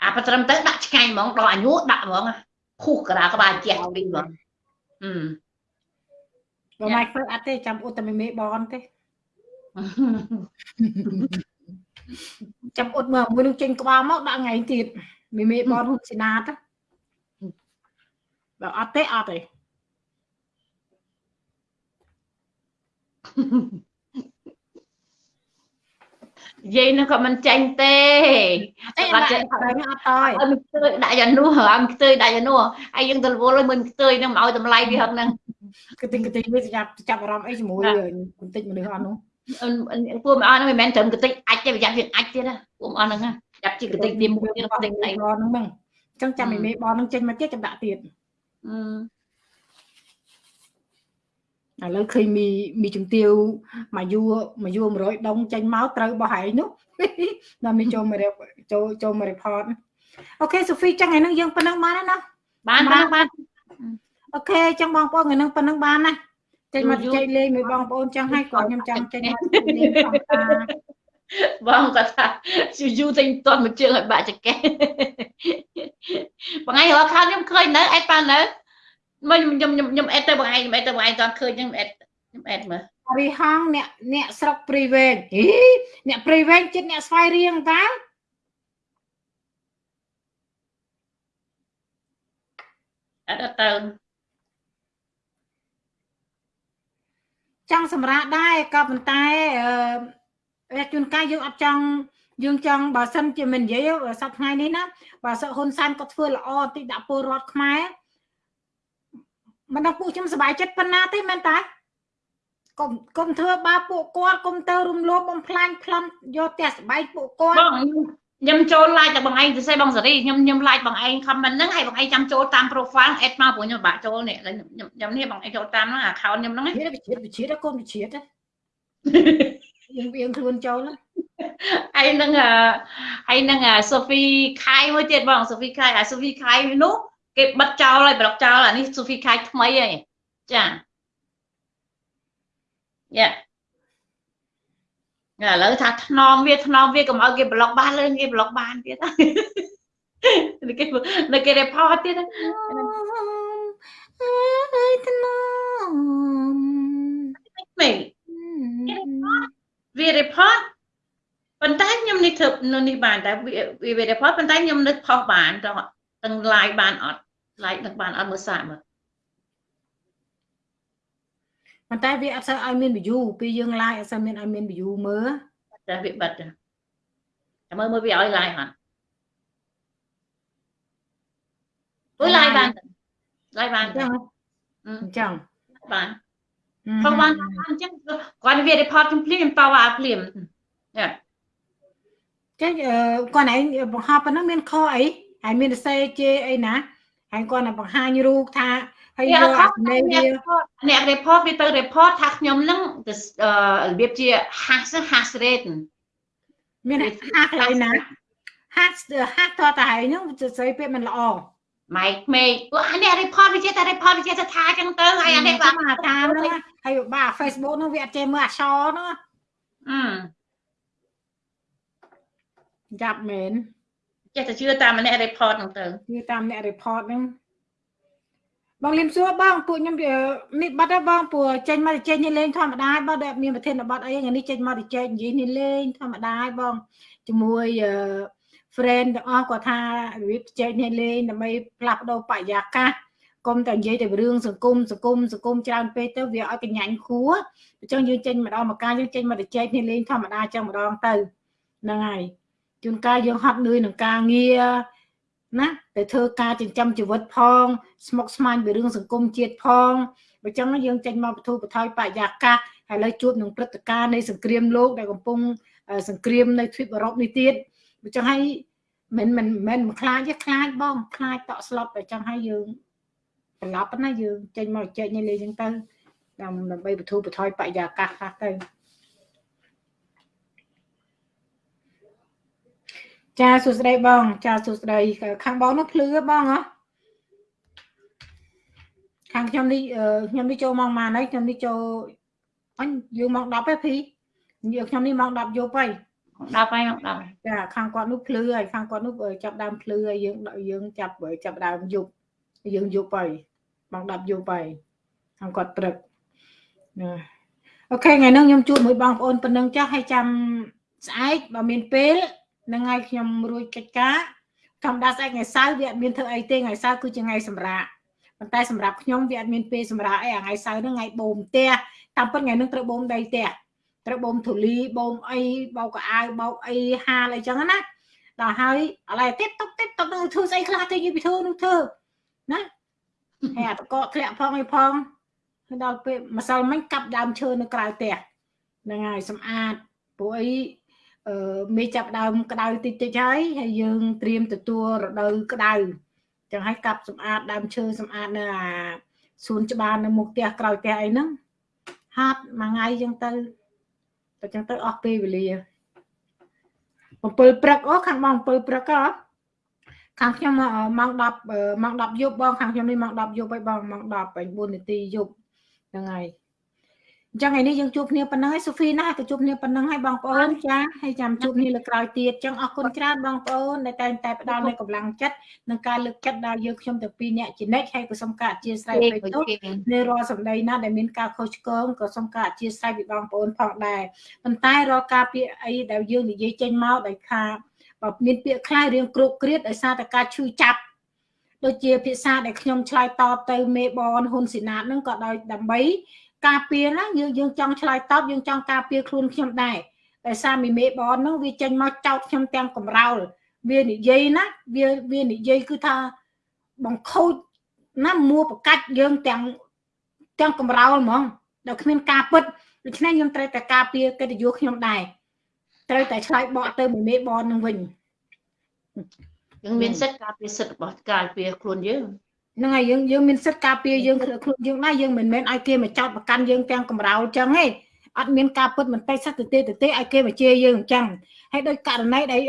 អាប្រត្រឹមទៅដាក់ឆ្ងាញ់ហ្មងដល់អាយុដាក់ហ្មងខុសក្រាក្បាលជះពីហ្មងអឺបើមិនធ្វើអត់ទេចាំអ៊ុតតែមេមេបនទេចាំអ៊ុតមកមួយនឹងចេញក្បាលមកដាក់ថ្ងៃទៀតមេមេបនហ៊ុនស៊ីណាត បើអត់ទេអត់ទេយាយនឹងក៏មិនចាញ់ទេអីបាបាត់ត់ចេះចិត្តហើយអត់តយអើមិនខ្ទើយដាក់យ៉ាងនោះអើមិនខ្ទើយដាក់យ៉ាងនោះហើយយើងទៅរវល់ឲ្យមិនខ្ទើយនឹងមកឲ្យតម្លៃវាហឹកហ្នឹងកតិកតិវាចាប់ចាប់អារម្មណ៍អីជាមួយបន្តិចមនុស្សអត់នោះពួកមិនអស់ហ្នឹងមិនមែនត្រឹមកតិចអាចទេប្រយ័ត្នវាអាចទៀតណាពួកមិនអស់ហ្នឹងណាចាប់ជាកតិចទីមួយទៀតកតិចអីបនហ្នឹងអញ្ចឹងចាំឲ្យមេបនហ្នឹងចេញមកទៀតចាំដាក់ទៀត ឥឡូវឃើញមីមីជំទាវមកយួរមកយួរ100ដុំចេញមកត្រូវបោះហែងនោះដល់មីចូលមកចូលចូលមក report អូខេសូហ្វីចឹងថ្ងៃហ្នឹងយើងប៉ុណ្ណឹងបានហើយណាបានបានបានអូខេចឹងបងប្អូនថ្ងៃហ្នឹងប៉ុណ្ណឹងបានណាចេញមកយូរជែកលេងមួយបងប្អូនចឹងហើយគាត់ខ្ញុំចង់ចេញមកលេងផងតា បងគាត់ថាយូរយូរតែមិនទាន់មកជើងឲ្យបាក់ចកេះបងឯងរកខានខ្ញុំឃើញនៅអេតប៉ានៅមកខ្ញុំខ្ញុំខ្ញុំអេតទៅបងឯងខ្ញុំអេតទៅបងឯងតន់ឃើញខ្ញុំអេតខ្ញុំអេតមើលរីហងអ្នកអ្នកស្រុកព្រីវែងហីអ្នកព្រីវែងចិត្តអ្នកស្វាយរៀងតាអត់អត់ទៅចង់សម្រាប់ដែរក៏ប៉ុន្តែអឺ ជួនកាលយើងអត់ចង់យើងចង់បើសិនជាមិននិយាយសប្តាហ៍ថ្ងៃនេះណាបើសិនហ៊ុនសែនគាត់ធ្វើល្អតិចដាក់ពលរដ្ឋខ្មែរមិនដល់ពួកខ្ញុំសប្បាយចិត្តប៉ុណ្ណាទេមែនតាកុំកុំធ្វើបាបពួកគាត់កុំទៅរំលោភបំផ្លាញប្លន់យកផ្ទះស្បែកពួកគាត់បងខ្ញុំចូល like តែបងឯងទៅសេបងសេរីខ្ញុំខ្ញុំ like បងឯង comment ហ្នឹងហើយបងឯងចាំចូលតាម profile add មកព្រោះខ្ញុំបាក់ចូលនេះខ្ញុំខ្ញុំនេះបងឯងចូលតាមហ្នឹង account ខ្ញុំហ្នឹងជាតិវិជាតិវិជាតិកូនវិជាតិ យើងយើងខ្លួនចូលណាហើយនឹងហើយនឹងសូហ្វីខៃមួយទៀតបងសូហ្វីខៃអាសូហ្វីខៃនោះគេបិទចោលហើយប្លុកចោលអានេះសូហ្វីខៃថ្មីហើយចាយ៉ាឥឡូវថាថ្នមវាថ្នមវាកុំឲ្យគេប្លុកបានលើគេប្លុកបានទៀតនៅគេនៅគេ report ទៀតអើយថ្នមមែន វា report ប៉ុន្តែខ្ញុំនេះធ្វើនៅនេះបានតែវាវា report ប៉ុន្តែខ្ញុំនឹកផុសបានទាំងទាំង live បានអត់ live នឹកបានអត់មើលសាកមើលប៉ុន្តែវាអត់សូវឲ្យមាន view ពេលយើង live អត់សូវមានឲ្យមាន view មើលតែវាបិទតែមើលមើលវាឲ្យ live អត់អូយ live បាន live បានអញ្ចឹងអឺអញ្ចឹងបាន ផុសបានបានអញ្ចឹងគាត់វា report ខ្ញុំភ្លាមខ្ញុំតវ៉ាភ្លាមយ៉ាចឹងអឺគាត់ឯងបង្ហោះប៉ុណ្ណឹងមានខអីហើយមានសរសេរជេរអីណាហើយគាត់នឹងបង្ហាញរូបថាហើយយកអាសម្លេងវាអ្នក report វាទៅ report ថាខ្ញុំនឹងរបៀបជា hash hash rate មានហាស់កន្លែងណាហាស់ហាស់តតហើយហ្នឹងសរសេរពេលមិនល្អ ម៉ៃក្មេងពួកអានេះ report វាជាតែ report វាជាតែថាអញ្ចឹងទៅហើយអានេះបាទអាតាមហ្នឹងហើយបាទ Facebook ហ្នឹងវាអត់ចេះមើលអក្សរហ្នឹងអឺចាប់មែនចេះតែជឿតាមអ្នក report ហ្នឹងទៅគឺតាមអ្នក report ហ្នឹងបងលឹមសួរបងពួកខ្ញុំនេះបាត់ហើយបងពួកចេញមកចេញនេះលេងធម្មតាបងដែលមានប្រធានបទអីថ្ងៃនេះចេញមកចេញនិយាយនេះលេងធម្មតាហើយបងជាមួយអឺ friend ទាំងអស់គាត់ថារបៀបចេញនេះលេងដើម្បីផ្លាស់ប្ដូរបរិយាកាសកុំតែនិយាយតែរឿងសង្គមសង្គមសង្គមច្រើនពេកទៅវាឲ្យកញ្ញាញ់ខួរអញ្ចឹងយើងចេញម្ដងមកការយើងចេញមកទៅចែកនេះលេងធម្មតាអញ្ចឹងម្ដងទៅហ្នឹងហើយជួនកាលយើងហត់នឿយនឹងការងារណាទៅធ្វើការចិញ្ចឹមជីវិតផង ស្មុគស្មាញពីរឿងសង្គមជាតិផងបើចឹងយើងចេញមកបទូបថយបរិយាកាសហើយលើជួបនឹងព្រឹត្តិការណ៍នៃសង្គ្រាមលោកដែលកំពុងសង្គ្រាមនៅទ្វីបអឺរ៉ុបនេះទៀត បើចឹងហើយមិនមិនមិនមិនខ្លាចទេខ្លាចបងខ្លាចតក់ស្លុតបើចឹងហើយយើងប្រឡប់ណាយើងចេញមកចែកនេះលេងចឹងទៅដើម្បីបទូបថយបរិយាកាសខ្លះទៅចាសួស្តីបង ចាសួស្តីខាងបងនោះភ្លឺបងហ៎ខាងខ្ញុំនេះខ្ញុំនេះចូលម៉ោងម៉ានហើយខ្ញុំនេះចូលអញយើងម៉ោង10ទេភីយើងខ្ញុំនេះម៉ោង10យប់ហើយ 10ហើយមក10ចាខាងគាត់នោះភ្លឺហើយខាងគាត់នោះចាប់ដើមភ្លឺហើយយើងយើងចាប់ចាប់ដើមយប់យើងយប់ហើយម៉ោង10យប់ហើយខាងគាត់ព្រឹកណាអូខេថ្ងៃនេះខ្ញុំជួបមួយបងប្អូនប៉ុណ្ណឹងចាស់ហើយចាំស្អែកបើមានពេលនឹងថ្ងៃខ្ញុំរួចកិច្ចការធម្មតាស្អែកថ្ងៃសៅរ៍វាអត់មានធ្វើអីទេថ្ងៃសៅរ៍គឺជាថ្ងៃសម្រាកប៉ុន្តែសម្រាប់ខ្ញុំវាអត់មានពេលសម្រាប់អីថ្ងៃសៅរ៍ហ្នឹងថ្ងៃបូមផ្ទះតាមពិតថ្ងៃហ្នឹងត្រូវបូមដីផ្ទះ ត្រូវបូមធូលីបូមអីបោកកៅអៅបោកអីហាលអីចឹងណាដល់ហើយឥឡូវទៀតតុកទៀតតុកនឹងធ្វើស្អីខ្លះទៅនិយាយពីធ្វើនោះធ្វើណាហើយអាតកកធ្លាក់ផងអីផងហើយដល់ពេលម្សិលមិញកាប់ដើមឈើនៅក្រៅផ្ទះហ្នឹងហើយសម្អាតព្រោះអីអឺមេចាប់ដើមក្តៅតិចតិចហើយហើយយើងត្រៀមទទួលរដូវក្តៅចឹងហើយកាប់សម្អាតដើមឈើសម្អាតនៅអាសួនច្បារនៅមុខផ្ទះក្រោយផ្ទះអីហ្នឹងហាត់មួយថ្ងៃចឹងទៅ តែចឹងទៅអស់ពេលវេលា7ព្រឹកអូខាងម៉ោង7ព្រឹកហ៎ខាងខ្ញុំម៉ោង10ម៉ោង10យប់បងខាងខ្ញុំនេះម៉ោង10យប់ហើយបងម៉ោង10 9នាទីយប់ហ្នឹងហើយ អញ្ចឹងថ្ងៃនេះយើងជួបគ្នាប៉ុណ្ណឹងហើយសូហ្វីណាក៏ជួបគ្នាប៉ុណ្ណឹងហើយបងប្អូនចាហើយចាំជួបគ្នាលើក្រោយទៀតអញ្ចឹងអរគុណច្រើនបងប្អូនដែលតែងតែផ្ដល់នូវកម្លាំងចិត្តនិងការលើកចិត្តដល់យើងខ្ញុំទាំងពីរអ្នកជានិច្ចហើយក៏សូមការអធិស្ឋានពេកទោសនៅរាល់សម្ដីណាដែលមានការខុសឆ្គងក៏សូមការអធិស្ឋានពីបងប្អូនផងដែរប៉ុន្តែរាល់ការពាក្យអីដែលយើងនិយាយចេញមកដោយថាបើមានពាក្យខ្លះរឿងគ្រុកគ្រៀតដោយសារតែការឈឺចាប់ដូចជាភាសាដែលខ្ញុំឆ្លើយតបទៅមេបនហ៊ុនស៊ីណាតហ្នឹងក៏ដោយដើម្បី ការពារណាយើងយើងចង់ឆ្លើយតបយើងចង់ការពារខ្លួនខ្ញុំដែរតែសារមីមេបនហ្នឹងវាចេញមកចោតខ្ញុំទាំងកំរោលវានិយាយណាវាវានិយាយគឺថាបង្ខូចណាមួប្រកាច់យើងទាំងទាំងកំរោលហ្មងដល់គ្មានការពិតដូច្នេះខ្ញុំត្រូវតែការពារកិត្តិយសខ្ញុំដែរត្រូវតែឆ្លើយបកទៅមីមេបននឹងវិញយើងមានសិទ្ធិការពារសិទ្ធិរបស់ការពារខ្លួនយើង ហ្នឹងហើយយើងយើងមានសិទ្ធិការពារយើងខ្លួនយើងដែរយើងមិនមែនឲ្យគេមកចោតប្រកាន់យើងទាំងកំរោលចឹងទេអត់មានការពិតមិនតែសត្វទៅទេទៅទេឲ្យគេមកជេរយើងអញ្ចឹងហើយដោយករណីដែល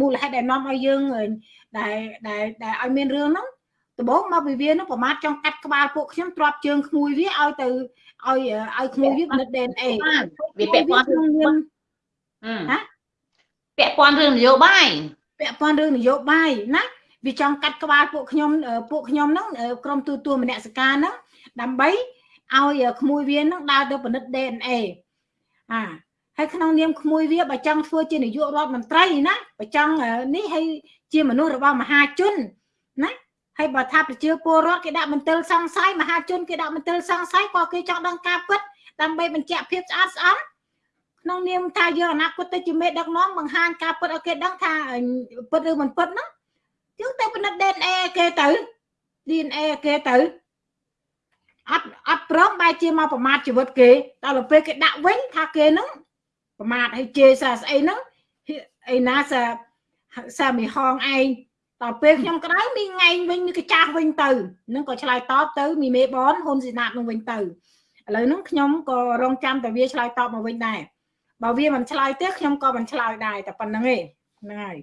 មូលហេតុដែលនាំឲ្យយើងដែលដែលដែលឲ្យមានរឿងហ្នឹងដំបូងមកពីវានោះប្រមាថចង់កាត់ក្បាលពួកខ្ញុំទ្រាប់ជើងក្មួយវាឲ្យទៅឲ្យឲ្យក្មួយវាពិនិត្យ DNA វាពាក់ព័ន្ធនឹងមានហ៎ពាក់ព័ន្ធរឿងនយោបាយពាក់ព័ន្ធរឿងនយោបាយណា វាចង់កាត់ក្បាលពួកខ្ញុំពួកខ្ញុំហ្នឹងក្រុមទូទួលមនសិការហ្នឹងដើម្បីឲ្យក្មួយវាហ្នឹងដើរទៅពិនិត្យ DNA អាហើយក្នុងនាមក្មួយវាបើចង់ធ្វើជានាយករដ្ឋមន្ត្រីណាបើចង់នេះហើយជាមនុស្សរបស់មហាជនណាហើយបើថាប្រជាពលរដ្ឋគេដាក់មន្ទិលសង្ស័យមហាជនគេដាក់មន្ទិលសង្ស័យក៏គេចង់ដឹងការពិតដើម្បីបញ្ជាក់ភាពស្អាតស្អំក្នុងនាមថាយើងអនាគតទៅជាមេដឹកនាំបង្ហាញការពិតឲ្យគេដឹងថាពិតឬមិនពិតហ្នឹង យើងទៅពិនិត្យ DNA គេទៅ DNA គេទៅអត់អត់ព្រមបែរជាមកប្រមាថជីវិតគេដល់ពេលគេដាក់វិញថាគេហ្នឹងប្រមាថឲ្យជេរសាស្អីហ្នឹងអីណាសាសាមីហងឯងដល់ពេលខ្ញុំក្តៅមីងែងវិញមីកចាស់វិញទៅនឹងក៏ឆ្លើយតបទៅមីមេបនហ៊ុនស៊ីណាតនឹងវិញទៅឥឡូវហ្នឹងខ្ញុំក៏រងចាំតែវាឆ្លើយតបមកវិញដែរបើវាមិនឆ្លើយទេខ្ញុំក៏មិនឆ្លើយដែរតែប៉ុណ្្នឹងឯងហ្នឹងហើយ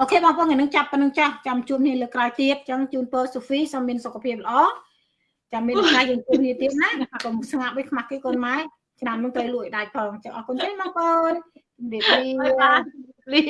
អូខេបងប្អូនថ្ងៃនឹងចាប់ប៉ុណ្្នឹងចាស់ចាំជួបគ្នាលើក្រោយទៀតចឹងជូនពរសូហ្វីសូមមានសុខភាពល្អចាំមានថ្ងៃយើងជួបគ្នាទៀតណាកុំស្ងាត់វិញខ្មាស់គេកូនម៉ែឆ្នាំនឹងត្រូវលួចដាច់ផងចឹងអរគុណទេបងប្អូនជំរាបលា